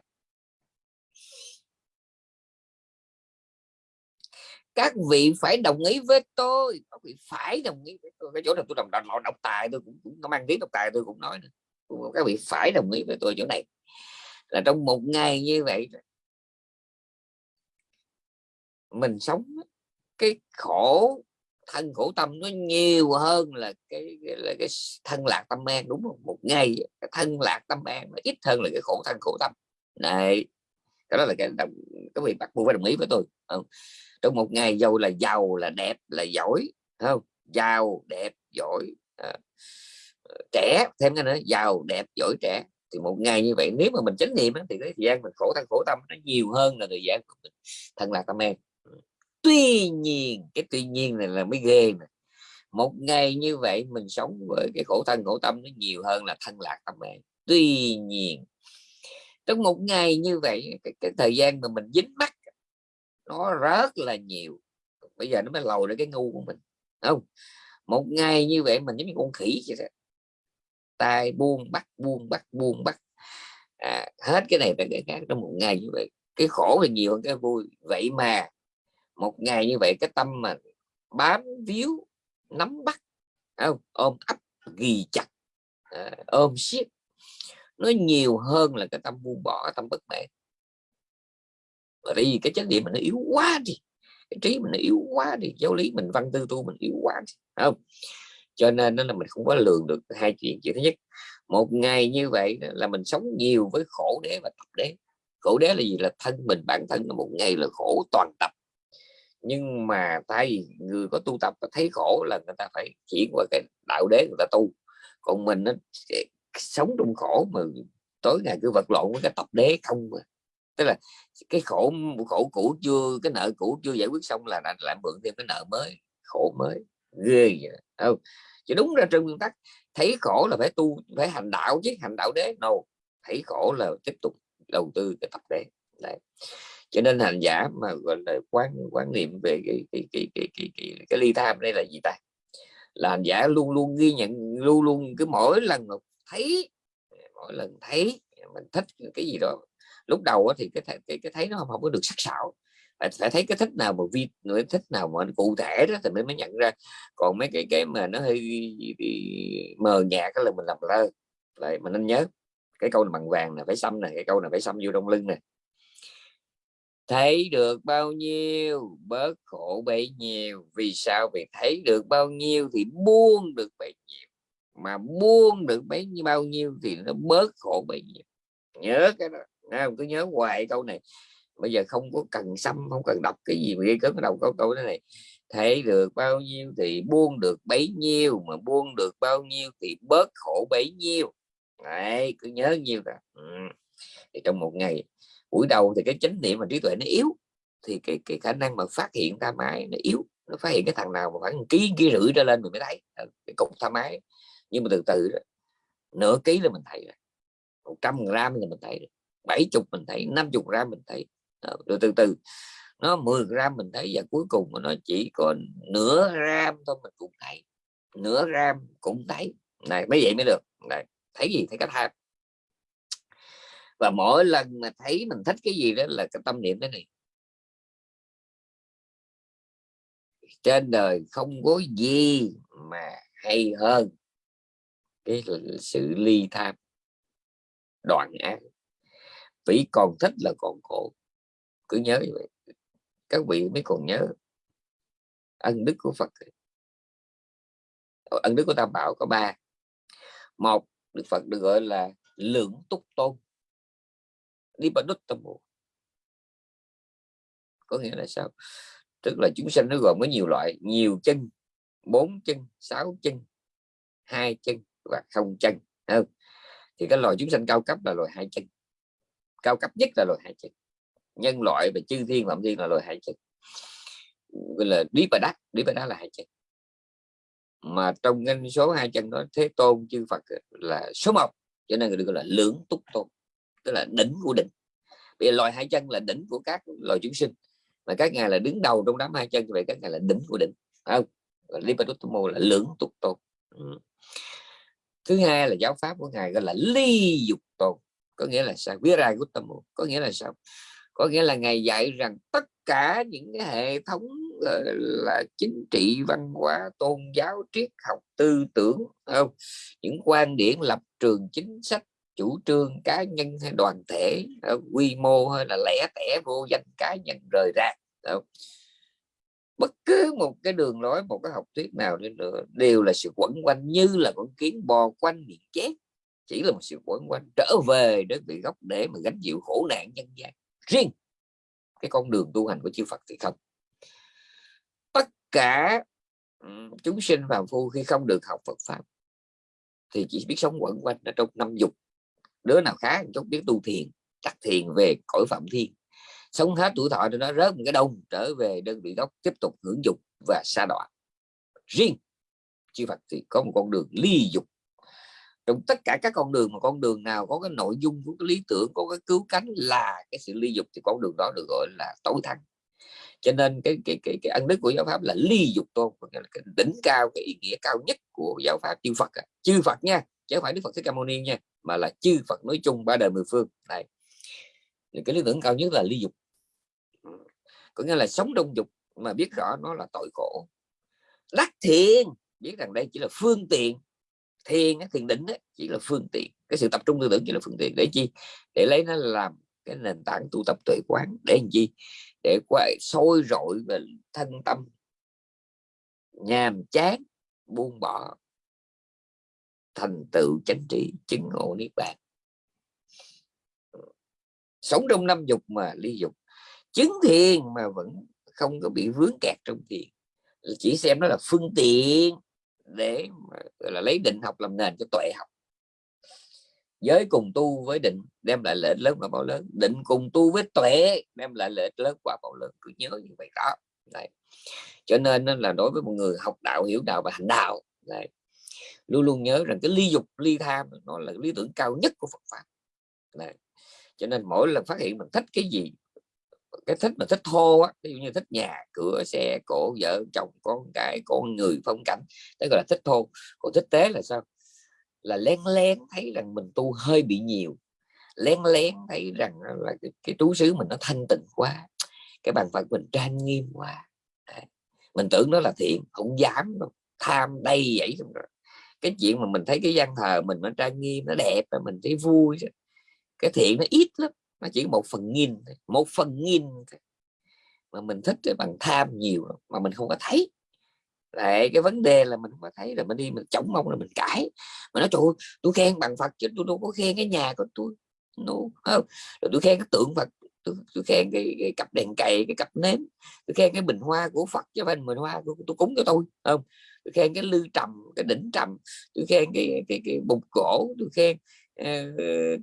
các vị phải đồng ý với tôi các vị phải đồng ý với tôi cái chỗ này tôi đồng đọc, đọc tài tôi cũng, cũng mang tiếng đọc tài tôi cũng nói nữa. các vị phải đồng ý với tôi chỗ này là trong một ngày như vậy mình sống cái khổ thân khổ tâm nó nhiều hơn là cái, là cái thân lạc tâm an đúng không? Một ngày cái thân lạc tâm an nó ít hơn là cái khổ thân khổ tâm. Này cái đó là cái đồng cái vị bắt buộc phải đồng ý với tôi không? trong một ngày giàu là giàu là đẹp là giỏi không? Giàu đẹp giỏi à, ờ, trẻ thêm cái nữa giàu đẹp giỏi trẻ thì một ngày như vậy nếu mà mình chánh niệm thì cái thời gian mình khổ thân khổ tâm nó nhiều hơn là thời gian của mình thân lạc tâm an. Tuy nhiên cái tuy nhiên này là mới ghê mà một ngày như vậy mình sống với cái khổ thân khổ tâm nó nhiều hơn là thân lạc tâm an. Tuy nhiên trong một ngày như vậy cái, cái thời gian mà mình dính mắt nó rất là nhiều. Bây giờ nó mới lầu được cái ngu của mình không? Một ngày như vậy mình giống như con khỉ vậy đó tay buông bắt buông bắt buông bắt. À, hết cái này tới cái khác trong một ngày như vậy. Cái khổ là nhiều hơn cái vui. Vậy mà một ngày như vậy cái tâm mà bám víu nắm bắt không? ôm ấp ghi chặt à, ôm siết nó nhiều hơn là cái tâm buông bỏ tâm bất mãn. Bởi vì cái chánh niệm mình nó yếu quá đi cái trí mình nó yếu quá đi giáo lý mình văn tư tu mình yếu quá đi không? Cho nên đó là mình không có lường được hai chuyện. Chuyện thứ nhất một ngày như vậy là mình sống nhiều với khổ đế và tập đế. Khổ đế là gì? Là thân mình bản thân là một ngày là khổ toàn tập. Nhưng mà tại vì người có tu tập thấy khổ là người ta phải chuyển qua cái đạo đế người ta tu. Còn mình nó sống trong khổ mà tối ngày cứ vật lộn với cái tập đế không mà tức là cái khổ khổ cũ chưa cái nợ cũ chưa giải quyết xong là lại, lại mượn thêm cái nợ mới khổ mới. Ghê vậy không chứ đúng ra trên nguyên tắc thấy khổ là phải tu phải hành đạo chứ hành đạo đế. No thấy khổ là tiếp tục đầu tư cái tập đế. Đấy. cho nên hành giả mà gọi là quan quan niệm về cái cái cái cái cái, cái, cái ly tham đây là gì ta? Là hành giả luôn luôn ghi nhận luôn luôn cứ mỗi lần thấy mỗi lần thấy mình thích cái gì đó lúc đầu thì cái cái, cái thấy nó không, không có được sắc sảo phải, phải thấy cái thích nào mà vi thích nào mà cụ thể đó thì mới mới nhận ra. Còn mấy cái cái mà nó hơi mờ nhạt là mình làm lơ lại mình nên nhớ. Cái câu này bằng vàng là phải xăm này cái câu này phải xăm vô trong lưng này thấy được bao nhiêu bớt khổ bấy nhiêu. Vì sao? Vì thấy được bao nhiêu thì buông được bấy nhiêu. Mà buông được bấy nhiêu bao nhiêu thì nó bớt khổ bấy nhiêu. Nhớ cái đó. Không? Cứ nhớ hoài câu này bây giờ không có cần xăm không cần đọc cái gì mà ghi cấn đầu câu câu này. Thể được bao nhiêu thì buông được bấy nhiêu mà buông được bao nhiêu thì bớt khổ bấy nhiêu. Đấy, cứ nhớ nhiêu cả ừ. thì trong một ngày buổi đầu thì cái chánh niệm và trí tuệ nó yếu thì cái cái khả năng mà phát hiện ta mãi nó yếu. Nó phát hiện cái thằng nào mà khoảng ký ký rưỡi ra lên mình mới thấy ờ, cái cục tha mái. Nhưng mà từ từ đó, nửa ký là mình thấy rồi một trăm gram là mình thấy rồi bảy chục mình thấy 50 gram mình thấy. Ờ, rồi từ từ nó 10 gram mình thấy và cuối cùng mà nó chỉ còn nửa gram thôi mình cũng thấy. Nửa gram cũng thấy. Này mới vậy mới được. Này, thấy gì? Thấy cái tham và mỗi lần mà thấy mình thích cái gì đó là cái tâm niệm thế này trên đời không có gì mà hay hơn cái sự ly tham, đoạn ác. Vì còn thích là còn khổ cứ nhớ như vậy. Các vị mới còn nhớ ân đức của Phật. Ân đức của Tam Bảo có ba. Một, Đức Phật được gọi là lượng túc tôn. Đi bà đúc tâm bộ có nghĩa là sao? Tức là chúng sanh nó gồm có nhiều loại, nhiều chân, bốn chân, sáu chân, hai chân và không chân không? thì cái loài chúng sanh cao cấp là loài hai chân. Cao cấp nhất là loài hai chân nhân loại và chư thiên phạm thiên là loài hại trực gọi là đi và đắc đi và đắc là hại trực mà trong ngân số hai chân đó, thế tôn, chư phật là số một, cho nên người được gọi là lưỡng túc tôn, tức là đỉnh của đỉnh. Bây giờ loài hai chân là đỉnh của các loài chúng sinh, mà các ngài là đứng đầu trong đám hai chân, vậy các ngài là đỉnh của đỉnh không? Lipaduttamo là lưỡng túc tôn. Ừ. thứ hai là giáo pháp của ngài gọi là ly dục tôn, có nghĩa là sao? Viraguttamo có nghĩa là sao? Có nghĩa là ngài dạy rằng tất cả những cái hệ thống ờ, là chính trị, văn hóa, tôn giáo, triết học, tư tưởng không? Những quan điểm lập trường chính sách, chủ trương cá nhân hay đoàn thể ờ, quy mô hay là lẻ tẻ, vô danh cá nhân rời ra không? bất cứ một cái đường lối, một cái học thuyết nào đi nữa đều là sự quẩn quanh, như là con kiến bò quanh miệng chết chỉ là một sự quẩn quanh, trở về đến vị gốc để mà gánh chịu khổ nạn nhân gian riêng cái con đường tu hành của chư Phật thì không. Tất cả chúng sinh phàm phu khi không được học Phật pháp thì chỉ biết sống quẩn quanh ở trong năm dục. Đứa nào khá chút biết tu thiền đặt thiền về cõi phạm thiên. Sống hết tuổi thọ cho nó rớt một cái đông, trở về đơn vị gốc, tiếp tục hưởng dục và xa đọa. Riêng chư Phật thì có một con đường ly dục trong tất cả các con đường mà con đường nào có cái nội dung của cái lý tưởng, có cái cứu cánh là cái sự ly dục thì con đường đó được gọi là tối thắng. Cho nên cái cái cái cái ân đức của giáo pháp là ly dục tôn là cái đỉnh cao, cái ý nghĩa cao nhất của giáo pháp, chư Phật chư Phật nha, chứ không phải Đức Phật Thích Ca Mâu Ni nha, mà là chư Phật nói chung ba đời mười phương. Này cái lý tưởng cao nhất là ly dục. Có nghĩa là sống đông dục mà biết rõ nó là tội khổ. Đắc thiện, biết rằng đây chỉ là phương tiện thiền thiền định ấy, chỉ là phương tiện. Cái sự tập trung tư tưởng chỉ là phương tiện để chi? Để lấy nó làm cái nền tảng tu tập tuệ quán. Để làm chi? Để quay sôi rội về thân tâm. Nhàm chán buông bỏ. Thành tựu chánh trị chứng ngộ niết bàn. Sống trong năm dục mà ly dục. Chứng thiền mà vẫn không có bị vướng kẹt trong thiền. Chỉ xem nó là phương tiện để mà, là lấy định học làm nền cho tuệ học. Giới cùng tu với định đem lại lợi lớn và bao lớn. Định cùng tu với tuệ đem lại lợi lớn và bao lớn. Cứ nhớ như vậy đó. Này cho nên là đối với một người học đạo hiểu đạo và hành đạo này luôn luôn nhớ rằng cái ly dục ly tham nó là lý tưởng cao nhất của Phật pháp. Này. cho nên mỗi lần phát hiện mình thích cái gì cái thích mà thích thô á ví dụ như thích nhà cửa xe cổ vợ chồng con cái con người phong cảnh đấy gọi là thích thô. Còn thích tế là sao? Là lén lén thấy rằng mình tu hơi bị nhiều lén lén thấy rằng là cái, cái trú xứ mình nó thanh tịnh quá cái bàn phật mình trang nghiêm quá. Đấy. mình tưởng nó là thiện không dám đâu tham đây vậy rồi. Cái chuyện mà mình thấy cái gian thờ mình nó trang nghiêm nó đẹp và mình thấy vui cái thiện nó ít lắm mà chỉ một phần nghìn một phần nghìn mà mình thích bằng tham nhiều mà mình không có thấy. Lại cái vấn đề là mình không có thấy là mình đi mình chống mong là mình cãi. Mà nói trời tôi khen bằng Phật chứ tôi đâu có khen cái nhà của tôi. Nó không rồi tôi khen cái tượng Phật tôi, tôi khen cái, cái cặp đèn cày cái cặp nến tôi khen cái bình hoa của Phật chứ phải bình hoa của tôi cúng cho tôi. Không tôi khen cái lư trầm cái đỉnh trầm tôi khen cái cái, cái, cái bục cổ tôi khen Ờ,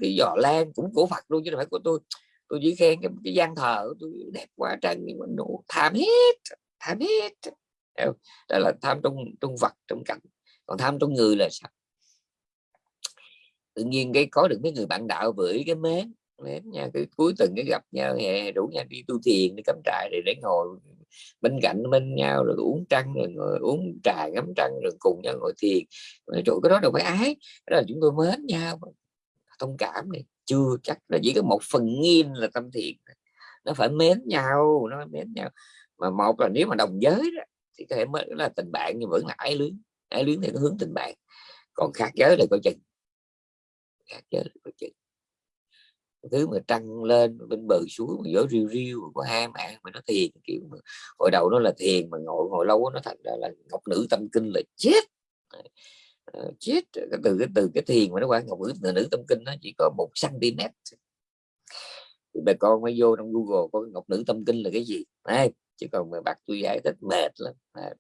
cái giò lan cũng của Phật luôn chứ không phải của tôi. Tôi chỉ khen cái, cái gian thờ tôi đẹp quá trang nhưng mà nụ tham hết tham hết. Đó là tham trong trong vật trong cảnh. Còn tham trong người là sao? Tự nhiên cái có được mấy người bạn đạo với cái mến mến nha. Cái cuối tuần cái gặp nhau hè rủ nhau đi tu thiền đi cắm trại để để ngồi bên cạnh bên nhau rồi uống trăng rồi ngồi uống trà ngắm trăng rồi cùng nhau ngồi thiền. Chỗ cái đó đâu phải ái. Đó là chúng tôi mến nhau thông cảm này chưa chắc là chỉ có một phần nghìn là tâm thiện nó phải mến nhau nó phải mến nhau. Mà một là nếu mà đồng giới đó, thì có thể mới là tình bạn nhưng vẫn là ái luyến. Ái luyến thì nó hướng tình bạn. Còn khác giới là coi chừng. Khác giới là coi chừng. Thứ mà trăng lên bên bờ suối mà gió riêu riêu có hai mạng mà nó thiền kiểu mà hồi đầu nó là thiền mà ngồi ngồi lâu nó thành ra là ngọc nữ tâm kinh là chết. Ờ, chết từ cái từ cái thiền mà nó qua ngọc nữ nữ tâm kinh nó chỉ có một cm thì bà con mới vô trong google có ngọc nữ tâm kinh là cái gì? Này chứ còn mà bạc tôi giải thích mệt lắm. À.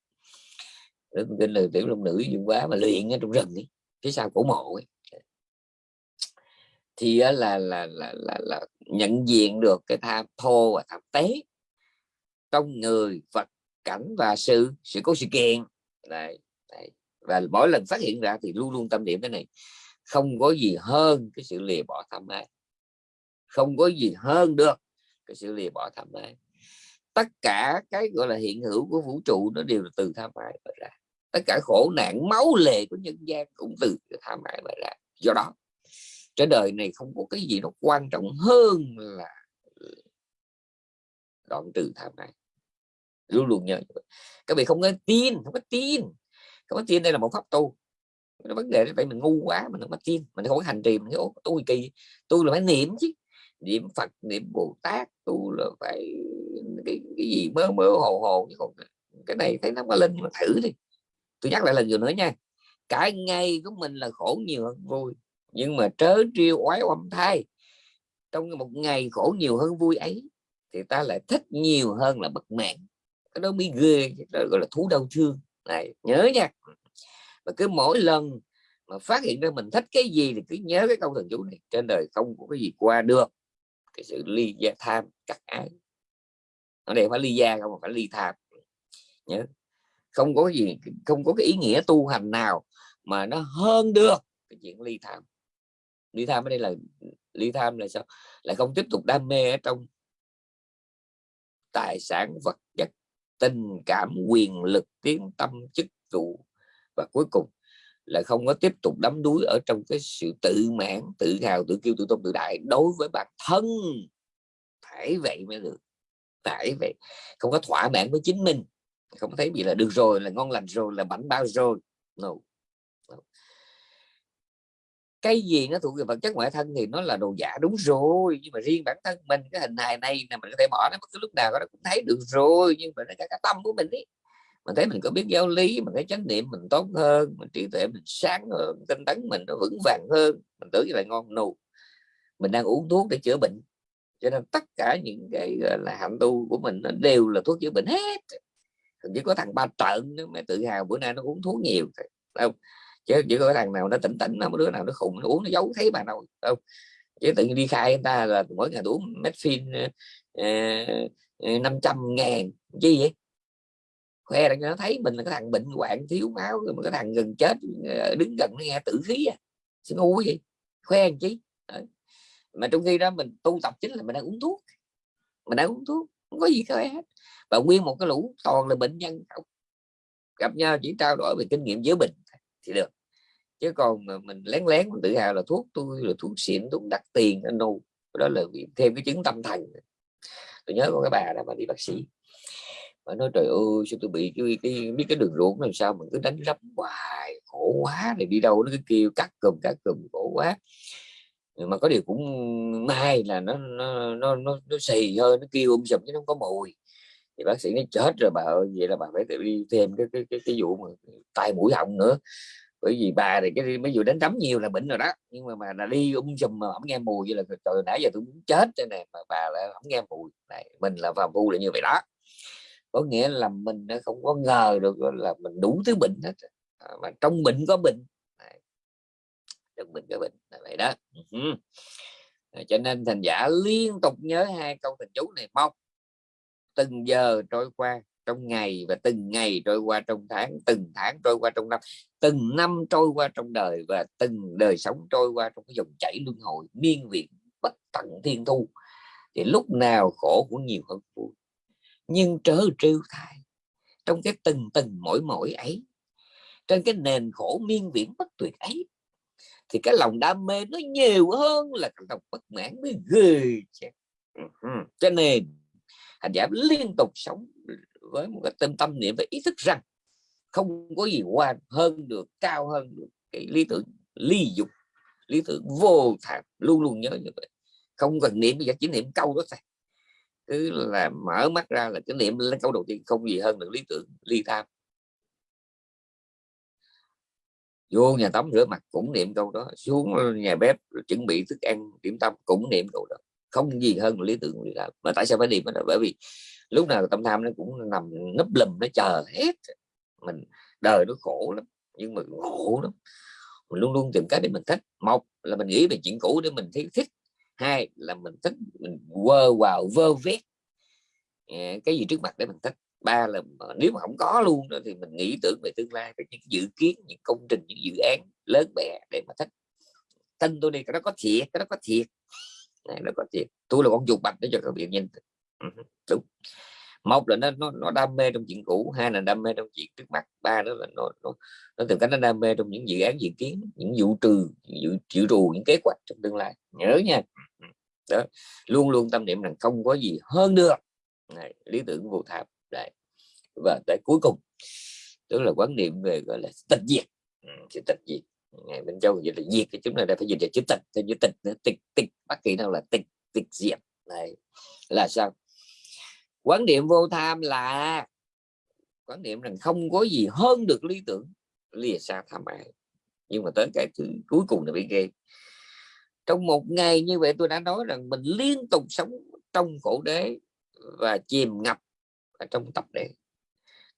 nữ tâm kinh là tiểu long nữ dùng quá mà luyện ở trong rừng ấy phía sau cổ mộ ấy. Thì là là, là là là nhận diện được cái tham thô và tham tế trong người vật cảnh và sự sự có sự kiện. Đấy, đấy và mỗi lần phát hiện ra thì luôn luôn tâm niệm cái này. Không có gì hơn cái sự lìa bỏ tham ái. Không có gì hơn được cái sự lìa bỏ tham ái. Tất cả cái gọi là hiện hữu của vũ trụ nó đều là từ tham ái mà ra. Tất cả khổ nạn, máu lệ của nhân gian cũng từ tham ái mà ra. Do đó, trên đời này không có cái gì nó quan trọng hơn là đoạn trừ tham ái. Luôn luôn nhớ các vị không có tin, không có tin không có tin đây là một pháp tu. Cái vấn đề tại mình ngu quá mình không có tin mình không có hành trì mình nói, tu kỳ tu là phải niệm chứ. Niệm phật niệm bồ tát tu là phải cái, cái gì mơ mơ hồ hồ chứ còn cái này thấy nó có linh mà thử đi. Tôi nhắc lại lần vừa nữa nha cả ngày của mình là khổ nhiều hơn vui nhưng mà trớ triêu oái oăm thai. Trong một ngày khổ nhiều hơn vui ấy thì ta lại thích nhiều hơn là bất mãn. Cái đó mới ghê đó gọi là thú đau thương này, nhớ nha. Và cứ mỗi lần mà phát hiện ra mình thích cái gì thì cứ nhớ cái câu thần chú này, trên đời không có cái gì qua được. Cái sự ly gia, tham, cắt ái. Ở đây phải ly gia không phải ly tham. Nhớ. Không có gì, không có cái ý nghĩa tu hành nào mà nó hơn được cái chuyện ly tham. Ly tham ở đây là, ly tham là sao? Lại không tiếp tục đam mê ở trong tài sản vật chất tình cảm, quyền lực, tiếng tâm, chức vụ. Và cuối cùng là không có tiếp tục đắm đuối ở trong cái sự tự mãn, tự hào, tự kiêu, tự tôn, tự đại đối với bản thân. Phải vậy mới được, phải vậy. Không có thỏa mãn với chính mình. Không thấy bị là được rồi, là ngon lành rồi, là bảnh bao rồi. No cái gì nó thuộc về vật chất ngoại thân thì nó là đồ giả đúng rồi. Nhưng mà riêng bản thân mình cái hình hài này là mình có thể bỏ nó bất cứ lúc nào nó cũng thấy được rồi nhưng mà nó cả, cái tâm của mình ấy. Mình thấy mình có biết giáo lý mình thấy chánh niệm mình tốt hơn mình trí tuệ mình sáng hơn tinh tấn mình nó vững vàng hơn mình tưởng như là ngon nù. Mình đang uống thuốc để chữa bệnh. Cho nên tất cả những cái là hạnh tu của mình nó đều là thuốc chữa bệnh hết. Chỉ có thằng ba trận nó mới tự hào bữa nay nó uống thuốc nhiều. Không? Chứ chỉ có thằng nào nó tỉnh tỉnh, nó, đứa nào nó khùng, nó uống, nó giấu thấy bà đâu không chứ tự nhiên đi khai người ta là mỗi ngày uống metfin ờ, ờ, ờ, năm trăm ngàn, chi vậy? Khoe là cho nó thấy mình là cái thằng bệnh hoạn, thiếu máu, rồi mà cái thằng gần chết đứng gần nó nghe tử khí à. Xin ngu gì khoe làm chi? Mà trong khi đó mình tu tập chính là mình đang uống thuốc. Mình đang uống thuốc, không có gì khoe hết. Và nguyên một cái lũ toàn là bệnh nhân không. Gặp nhau chỉ trao đổi về kinh nghiệm giữa bệnh thì được. Chứ còn mà mình lén lén mình tự hào là thuốc tôi là thuốc xịn thuốc đắt tiền anh đâu đó là thêm cái chứng tâm thần. Tôi nhớ có cái bà đó mà đi bác sĩ mà nói trời ơi sao tôi bị cái, cái biết cái đường ruột làm sao mình cứ đánh lắm hoài khổ quá này đi đâu? Nó cứ kêu cắt cùm cắt cùm khổ quá. Ừ, mà có điều cũng may là nó nó nó nó, nó xì hơi nó kêu um sùm chứ nó không có mùi thì bác sĩ nói chết rồi bà ơi vậy là bà phải tự đi thêm cái cái cái, cái vụ mà tai mũi họng nữa. Bởi vì bà thì cái mấy vụ đánh đấm nhiều là bệnh rồi đó nhưng mà mà là đi um chùm mà không nghe mùi vậy là từ nãy giờ tôi muốn chết cho này mà bà lại không nghe mùi. Này mình là phàm phu là như vậy đó. Có nghĩa là mình không có ngờ được là mình đủ thứ bệnh hết. À, mà trong bệnh có bệnh. Trong bệnh có bệnh là vậy đó. Cho nên thành giả liên tục nhớ hai câu thần chú này mong từng giờ trôi qua trong ngày và từng ngày trôi qua trong tháng, từng tháng trôi qua trong năm, từng năm trôi qua trong đời và từng đời sống trôi qua trong cái dòng chảy luân hồi, miên viện bất tận thiên thu. Thì lúc nào khổ cũng nhiều hơn vui nhưng trớ trêu thay trong cái từng từng mỗi mỗi ấy, trên cái nền khổ miên viễn bất tuyệt ấy, thì cái lòng đam mê nó nhiều hơn là cái lòng bất mãn mới ghê ừ cho nên hành giả liên tục sống với một cái tâm tâm niệm và ý thức rằng không có gì qua hơn được, cao hơn được cái lý tưởng ly dục, lý tưởng vô thạc, luôn luôn nhớ như vậy. Không cần niệm bây giờ chỉ niệm câu đó thôi cứ là mở mắt ra là cái niệm lên câu đầu tiên, không gì hơn được lý tưởng ly tham. Vô nhà tắm rửa mặt cũng niệm câu đó, xuống nhà bếp chuẩn bị thức ăn, điểm tâm cũng niệm câu đó không gì hơn lý tưởng việc làm mà tại sao phải niệm đó bởi vì lúc nào tâm tham nó cũng nằm nấp lùm nó chờ hết. Mình đời nó khổ lắm nhưng mà khổ lắm. Mình luôn luôn tìm cách để mình thích. Một là mình nghĩ về chuyện cũ để mình thấy thích. Hai là mình thích mình quơ vào vơ vét à, cái gì trước mặt để mình thích. Ba là nếu mà không có luôn đó, thì mình nghĩ tưởng về tương lai về những dự kiến những công trình những dự án lớn bé để mà thích. Tin tôi đi cái đó có thiệt cái đó có thiệt nó có thiệt tôi là con chuột bạch để cho các bạn nhìn ừ đúng. Một là nó, nó nó đam mê trong chuyện cũ hai là đam mê trong chuyện trước mắt ba đó là nó nó, nó từ cách nó đam mê trong những dự án dự kiến những vụ trừ dự chịu trù những kế hoạch trong tương lai. Nhớ nha. Ừ, ừ. Đó luôn luôn tâm niệm rằng không có gì hơn được. Này, lý tưởng vô tham, đấy và tới cuối cùng tức là quán niệm về gọi là tịch diệt. Sự tịch diệt bên châu dịch là diệt thì chúng ta đã phải dịch là chữ tịch theo chữ tịch nữa. Tịch tịch bất kỳ nào là tịch tịch diệt. Này là sao? Quán niệm vô tham là quán niệm rằng không có gì hơn được lý tưởng lìa xa tham ái. Nhưng mà tới cái thứ cuối cùng là bị ghê. Trong một ngày như vậy tôi đã nói rằng mình liên tục sống trong khổ đế và chìm ngập ở trong tập đế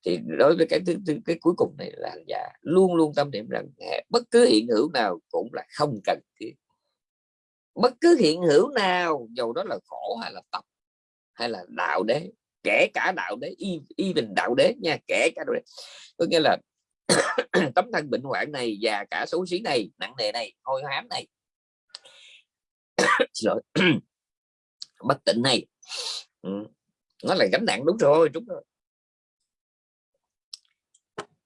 thì đối với cái thứ, thứ cái cuối cùng này là giả luôn luôn tâm niệm rằng bất cứ hiện hữu nào cũng là không cần thiết bất cứ hiện hữu nào dù đó là khổ hay là tập hay là đạo đế kể cả đạo đế y, y bình đạo đế nha kể cả đạo đế có nghĩa là (coughs) tấm thân bệnh hoạn này và cả xấu xí này nặng nề này hôi hám này (coughs) (coughs) bất tịnh này ừ. nó là gánh nặng đúng rồi đúng rồi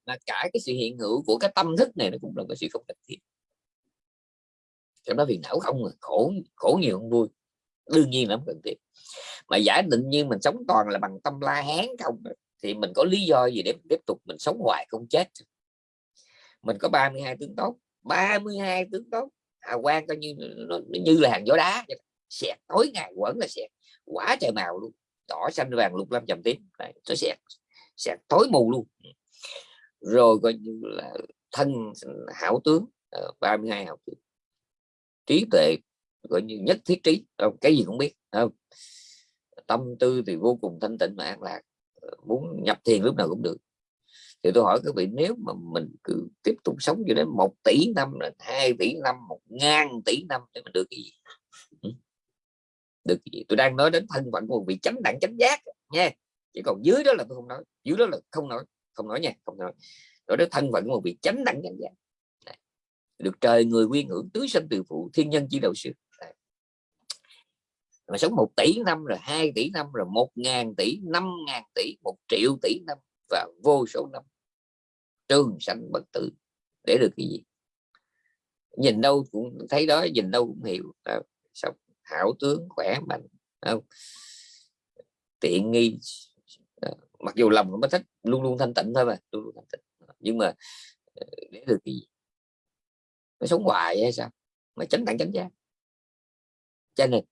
là cả cái sự hiện hữu của cái tâm thức này nó cũng là cái sự không cần thiết trong đó phiền não không mà khổ khổ nhiều không vui. Đương nhiên là không cần thiết mà giả định như mình sống toàn là bằng tâm la hán không à, thì mình có lý do gì để tiếp tục mình sống hoài không chết? Mình có 32 tướng tốt. 32 tướng tốt. À quan coi như nó, nó như là hàng gió đá xẹt tối ngày quẩn là xẹt. Quả trời màu luôn. Đỏ xanh vàng lục lam trầm tím. Nó xẹt. Xẹt tối mù luôn rồi coi như là thân hảo tướng ờ, 32 học tướng trí tuệ gọi như nhất thiết trí không cái gì cũng biết không? Tâm tư thì vô cùng thanh tịnh và an lạc ờ, muốn nhập thiền lúc nào cũng được. Thì tôi hỏi các vị, nếu mà mình cứ tiếp tục sống cho đến một tỷ năm là hai tỷ năm, một ngàn tỷ năm để mình được cái gì? Được cái gì? Tôi đang nói đến thân phận của vị chánh đẳng chánh giác nha. Chỉ còn dưới đó là tôi không nói, dưới đó là không nói không nói nha không nói. Rồi đó thân phận một vị chánh đẳng chánh giác được trời người quy ngưỡng tứ sinh từ phụ thiên nhân chi đầu sư. Mà sống một tỷ năm rồi hai tỷ năm rồi một ngàn tỷ năm ngàn tỷ một triệu tỷ năm và vô số năm trường sanh bất tử. Để được cái gì? Nhìn đâu cũng thấy đó nhìn đâu cũng hiểu. À, sao hảo tướng khỏe mạnh không? tiện nghi mặc dù lòng nó thích luôn luôn thanh tịnh thôi mà, luôn luôn thanh tịnh. Nhưng mà ờ, để được cái gì nó sống hoài hay sao? Mà chánh đẳng chánh giác. Cho nên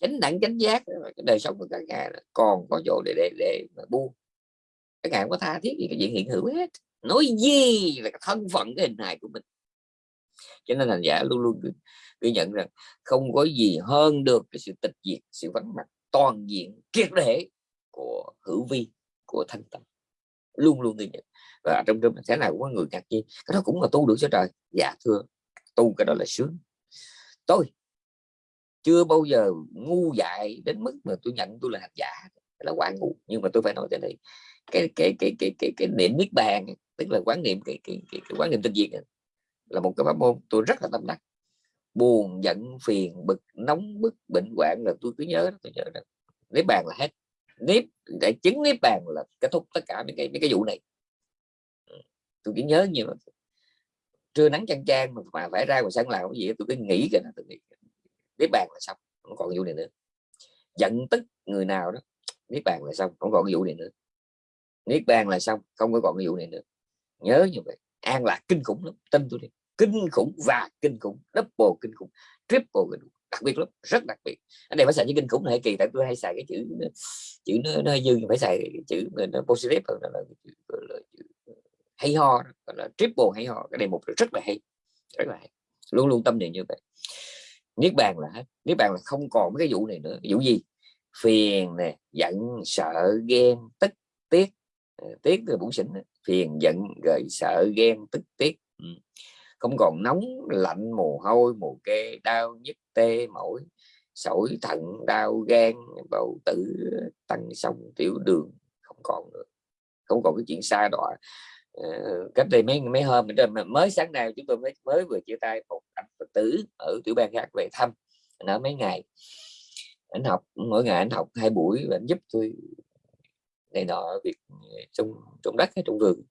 chánh đẳng chánh giác cái đời sống của các ngài còn có chỗ để để để mà buông. Các ngài không có tha thiết gì, cái chuyện hiện hữu hết. Nói gì là cái thân phận, cái hình hài của mình. Cho nên thành giả luôn luôn ghi nhận rằng không có gì hơn được cái sự tịch diệt, sự vắng mặt toàn diện, triệt để của hữu vi của thanh tâm. Luôn luôn ghi nhận. Và trong trong thế nào cũng có người ngạc nhiên cái đó cũng là tu được cho trời. Dạ thưa. Tu cái đó là sướng. Tôi chưa bao giờ ngu dại đến mức mà tôi nhận tôi là hạt giả. Là quá ngu. Nhưng mà tôi phải nói thế này. Cái cái cái cái cái cái niệm niết bàn tức là quán niệm cái cái, cái, cái quán niệm tinh diệt là một cái pháp môn tôi rất là tâm đắc. Buồn giận phiền bực nóng bức bệnh hoạn là tôi cứ nhớ tôi nhớ là niết bàn là hết nếp, để chứng nếp bàn là kết thúc tất cả những cái những cái vụ này. Ừ, tôi chỉ nhớ nhiều trưa nắng chang chang mà phải ra ngoài sân làm cái gì tôi cứ nghĩ cái tôi nghĩ nếp bàn là xong, không còn vụ này nữa. Giận tức người nào đó, nếp bàn là xong, không còn vụ này nữa. Niết bàn là xong, không có còn vụ này nữa. Nhớ như vậy, an lạc kinh khủng lắm tin tôi đi. Kinh khủng và kinh khủng, double kinh khủng, triple kinh khủng đặc biệt lắm rất đặc biệt. Anh này phải xài chữ kinh khủng này kỳ tại tôi hay xài cái chữ chữ nó, nó dư phải xài chữ nó positive hơn là, là, là, chữ ờ, hay ho gọi là triple hay ho cái đề mục rất là hay rất là hay luôn luôn tâm niệm như vậy. Niết bàn là hết niết bàn là không còn cái vụ này nữa. Vụ gì? Phiền nè giận sợ ghen tức tiếc. Ờ, tiếc là bụng xỉn phiền giận rồi sợ ghen tức tiếc. Ừ không còn nóng, lạnh, mồ hôi, mồ kê, đau nhức, tê, mỏi, sỏi thận, đau gan, bầu tử tăng sông, tiểu đường, không còn nữa. Không còn cái chuyện xa đọa. Ờ, cách đây mấy mấy hôm mới sáng nay chúng tôi mới mới vừa chia tay một anh phật tử ở tiểu bang khác về thăm nó mấy ngày. Anh học, mỗi ngày anh học hai buổi và anh giúp tôi này nọ việc ờ, trong trong đất hay trong vườn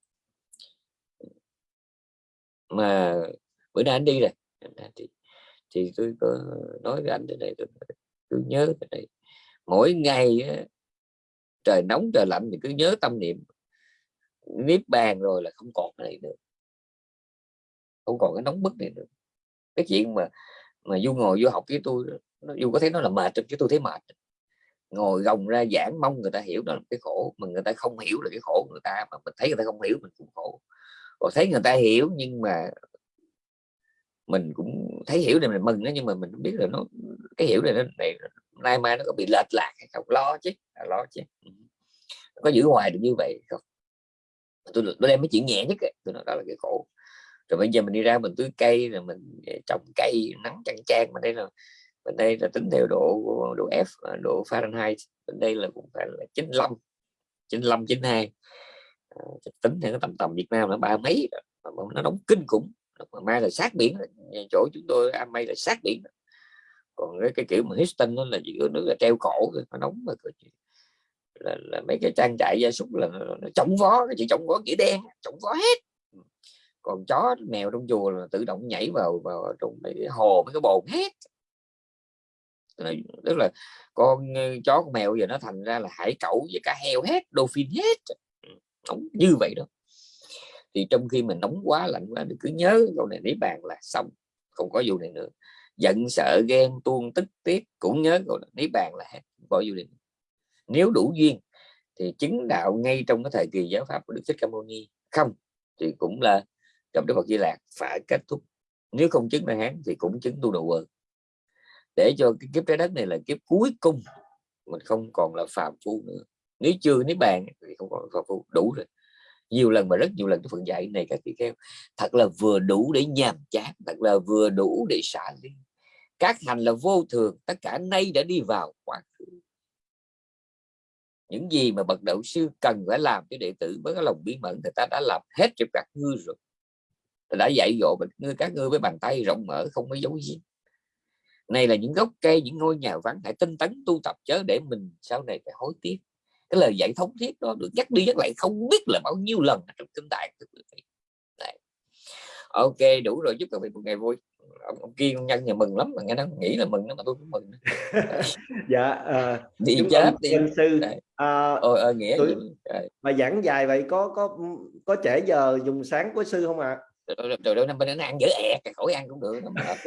mà bữa nay anh đi rồi thì, thì tôi có nói với anh thế này tôi, tôi nhớ thế này mỗi ngày trời nóng trời lạnh thì cứ nhớ tâm niệm. Niết bàn rồi là không còn cái này nữa. Không còn cái nóng bức này nữa. Cái chuyện mà mà du ngồi du học với tôi dù có thấy nó là mệt chứ tôi thấy mệt. Ngồi gồng ra giảng mong người ta hiểu đó là cái khổ mà người ta không hiểu là cái khổ người ta mà mình thấy người ta không hiểu mình cũng khổ còn thấy người ta hiểu nhưng mà mình cũng thấy hiểu này mình mừng đó, nhưng mà mình biết là nó, cái hiểu này nó, này nay mai nó có bị lệch lạc hay không? Lo chứ à, lo chứ. Ừ. Có giữ hoài được như vậy không? Tôi tôi đem mấy chuyện nhẹ nhất ấy. tôi nói đó là cái khổ. Rồi bây giờ mình đi ra mình tưới cây, rồi mình ờ, trồng cây nắng chang chang. Mà đây là bên đây là tính theo độ độ F à, độ Fahrenheit. Bên đây là cũng phải là 95 95 92 Ờ, tính theo cái tầm tầm Việt Nam là ba mấy nó nóng kinh khủng. Mà mai là sát biển chỗ chúng tôi am may là sát biển còn cái, cái kiểu mà Houston nó là giữa nước là treo cổ nó nóng mà là, là mấy cái trang trại gia súc là nó, nó chống vó cái chỉ chống vó chỉ đen chống vó hết. Ừ. Còn chó mèo trong chùa là tự động nhảy vào vào trong mấy cái hồ mấy cái bồn hết. Tức là con ờ, chó con mèo giờ nó thành ra là hải cẩu với cả heo hết dolphin hết nóng như vậy đó. Thì trong khi mình nóng quá lạnh quá cứ nhớ câu này lấy bàn là xong, không có vụ này nữa. Giận, sợ, ghen tuôn tức, tiếc cũng nhớ câu này lấy bàn là hết bỏ vụ này nếu đủ duyên thì chứng đạo ngay trong cái thời kỳ giáo pháp của đức thích ca mâu ni. Không, thì cũng là gặp đức phật di lạc, phải kết thúc. Nếu không chứng đại hán thì cũng chứng tu độ để cho cái kiếp trái đất này là kiếp cuối cùng, mình không còn là phàm phu nữa nếu chưa, nếu bàn thì không còn phàm đủ rồi. Nhiều lần mà rất nhiều lần cái phần dạy này các vị kheo thật là vừa đủ để nhàm chán, thật là vừa đủ để xả ly. Các hành là vô thường, tất cả nay đã đi vào quá khứ. Những gì mà bậc đạo sư cần phải làm cho đệ tử với cái lòng bí mật thì ta đã làm hết cho các ngươi rồi. Đã dạy dỗ các ngươi với bàn tay rộng mở, không có dấu gì này là những gốc cây, những ngôi nhà vắng, hãy tinh tấn tu tập chớ để mình sau này phải hối tiếc cái lời dạy thống thiết đó được nhắc đi nhắc lại không biết là bao nhiêu lần trong kinh đại Đấy. ok đủ rồi chúc các vị một ngày vui. Ông, ông kiên nhân nhà mừng lắm mà nghe nó nghĩ là mừng mà tôi cũng mừng. (laughs) Dạ uh, đi chết đi. sư uh, Ôi, uh, nghĩa tôi, mà giảng dài vậy có có có trễ giờ dùng sáng của sư không ạ? À? rồi đâu năm bên nó ăn dở ẹt khỏi ăn cũng được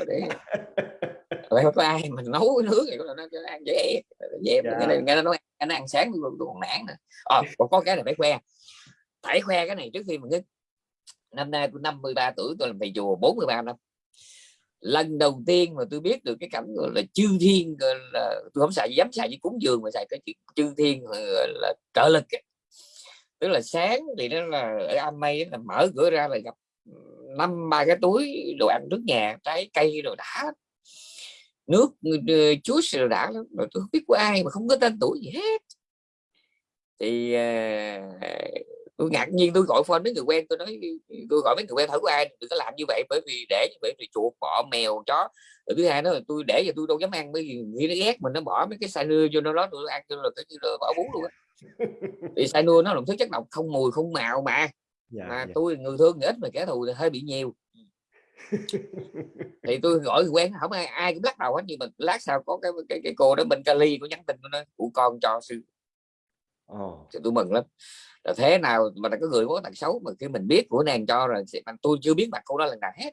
để (laughs) vậy có ai mà nấu cái nước này nó ăn dễ dễ dạ. nghe, nghe nó nói nó ăn sáng tôi, tôi còn nản nữa à, còn có cái này phải khoe phải khoe cái này trước khi mình năm nay tôi 53 tuổi tôi làm thầy chùa 43 năm lần đầu tiên mà tôi biết được cái cảnh gọi là chư thiên gọi là tôi không xài dám xài với cúng dường mà xài cái chuyện chư thiên là trợ lực ấy. tức là sáng thì nó là ở am mây là mở cửa ra là gặp năm ba cái túi đồ ăn nước nhà trái cây đồ đã nước chuối rồi đã lắm. Rồi tôi không biết của ai mà không có tên tuổi gì hết. Thì uh, tôi ngạc nhiên tôi gọi phone mấy người quen tôi nói tôi gọi mấy người quen thử của ai đừng có làm như vậy bởi vì để như vậy thì chuột bọ mèo chó. Rồi thứ hai đó là tôi để cho tôi đâu dám ăn bởi vì nghĩ nó ghét mình nó bỏ mấy cái xài nưa vô nó đó tôi ăn cho là như là bỏ bún luôn á. (laughs) Thì xài nưa nó là thứ chất độc không mùi không màu mà. Dạ, mà dạ. tôi người thương ít mà kẻ thù thì hơi bị nhiều (laughs) thì tôi gọi quen không ai ai cũng lắc đầu hết nhưng mà lát sau có cái cái, cái cô đó bên Cali có nhắn tin của nó của con cho sư. Oh. thì tôi mừng lắm. Là thế nào mà có người có tật xấu mà khi mình biết của nàng cho rồi mà tôi chưa biết mặt cô đó lần nào hết.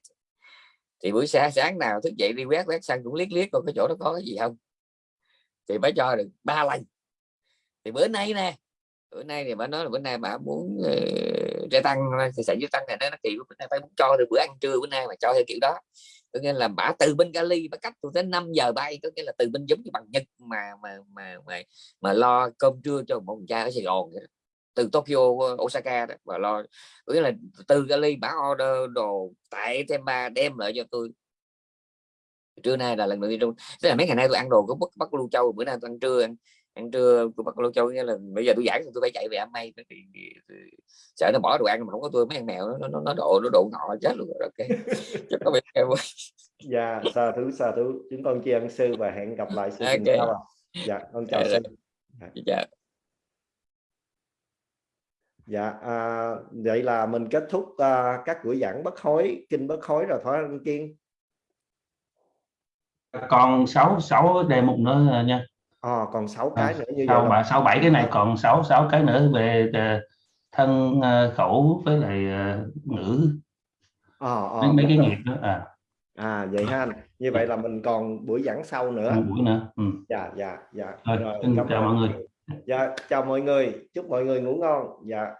Thì buổi sáng sáng nào thức dậy đi quét quét xăng cũng liếc liếc coi cái chỗ đó có cái gì không. Thì mới cho được ba lần. Thì bữa nay nè bữa nay thì bà nói là bữa nay bà muốn trẻ tăng thì sẽ giúp tăng này nó kiểu bữa nay phải muốn cho được bữa ăn trưa bữa nay mà cho theo kiểu đó. Có nghĩa là bả từ bên Cali bả cách tôi tới 5 giờ bay có nghĩa là từ bên giống như bằng Nhật mà mà mà mà, mà lo cơm trưa cho một cha ở Sài Gòn từ Tokyo uh, Osaka đó, và lo có nghĩa là từ Cali bả order đồ tại Temba đem lại cho tôi. Trưa nay là lần đầu tiên trong tức là mấy ngày nay tôi ăn đồ có bắc bắc lưu châu bữa nay tôi ăn trưa ăn ăn trưa của bác Lô Châu nghĩa là bây giờ tôi giảng tôi phải chạy về ăn may sợ nó bỏ đồ ăn mà không có tôi mấy con mèo nó nó, nó độ nó độ ngọ chết luôn rồi ok. (laughs) Chắc có bị kêu dạ sa thú sa thú chúng con tri ân sư và hẹn gặp lại sư tuần Ok. sau dạ con chào Dạ, sư. dạ. dạ à, vậy là mình kết thúc à, các buổi giảng bất hối kinh bất hối rồi phải không kiên còn 6 6 đề mục nữa à, nha à, còn 6 cái nữa như sau vậy sáu bảy cái này còn 6 6 cái nữa về ờ, thân ờ, khẩu với lại ờ, ngữ. À, à, mấy, cái nghiệp đó à. À vậy ha. Như vậy là mình còn buổi giảng sau nữa. Một buổi nữa ừ. dạ dạ dạ. Rồi, Rồi, xin chào mọi người. dạ chào mọi người. Chúc mọi người ngủ ngon. Dạ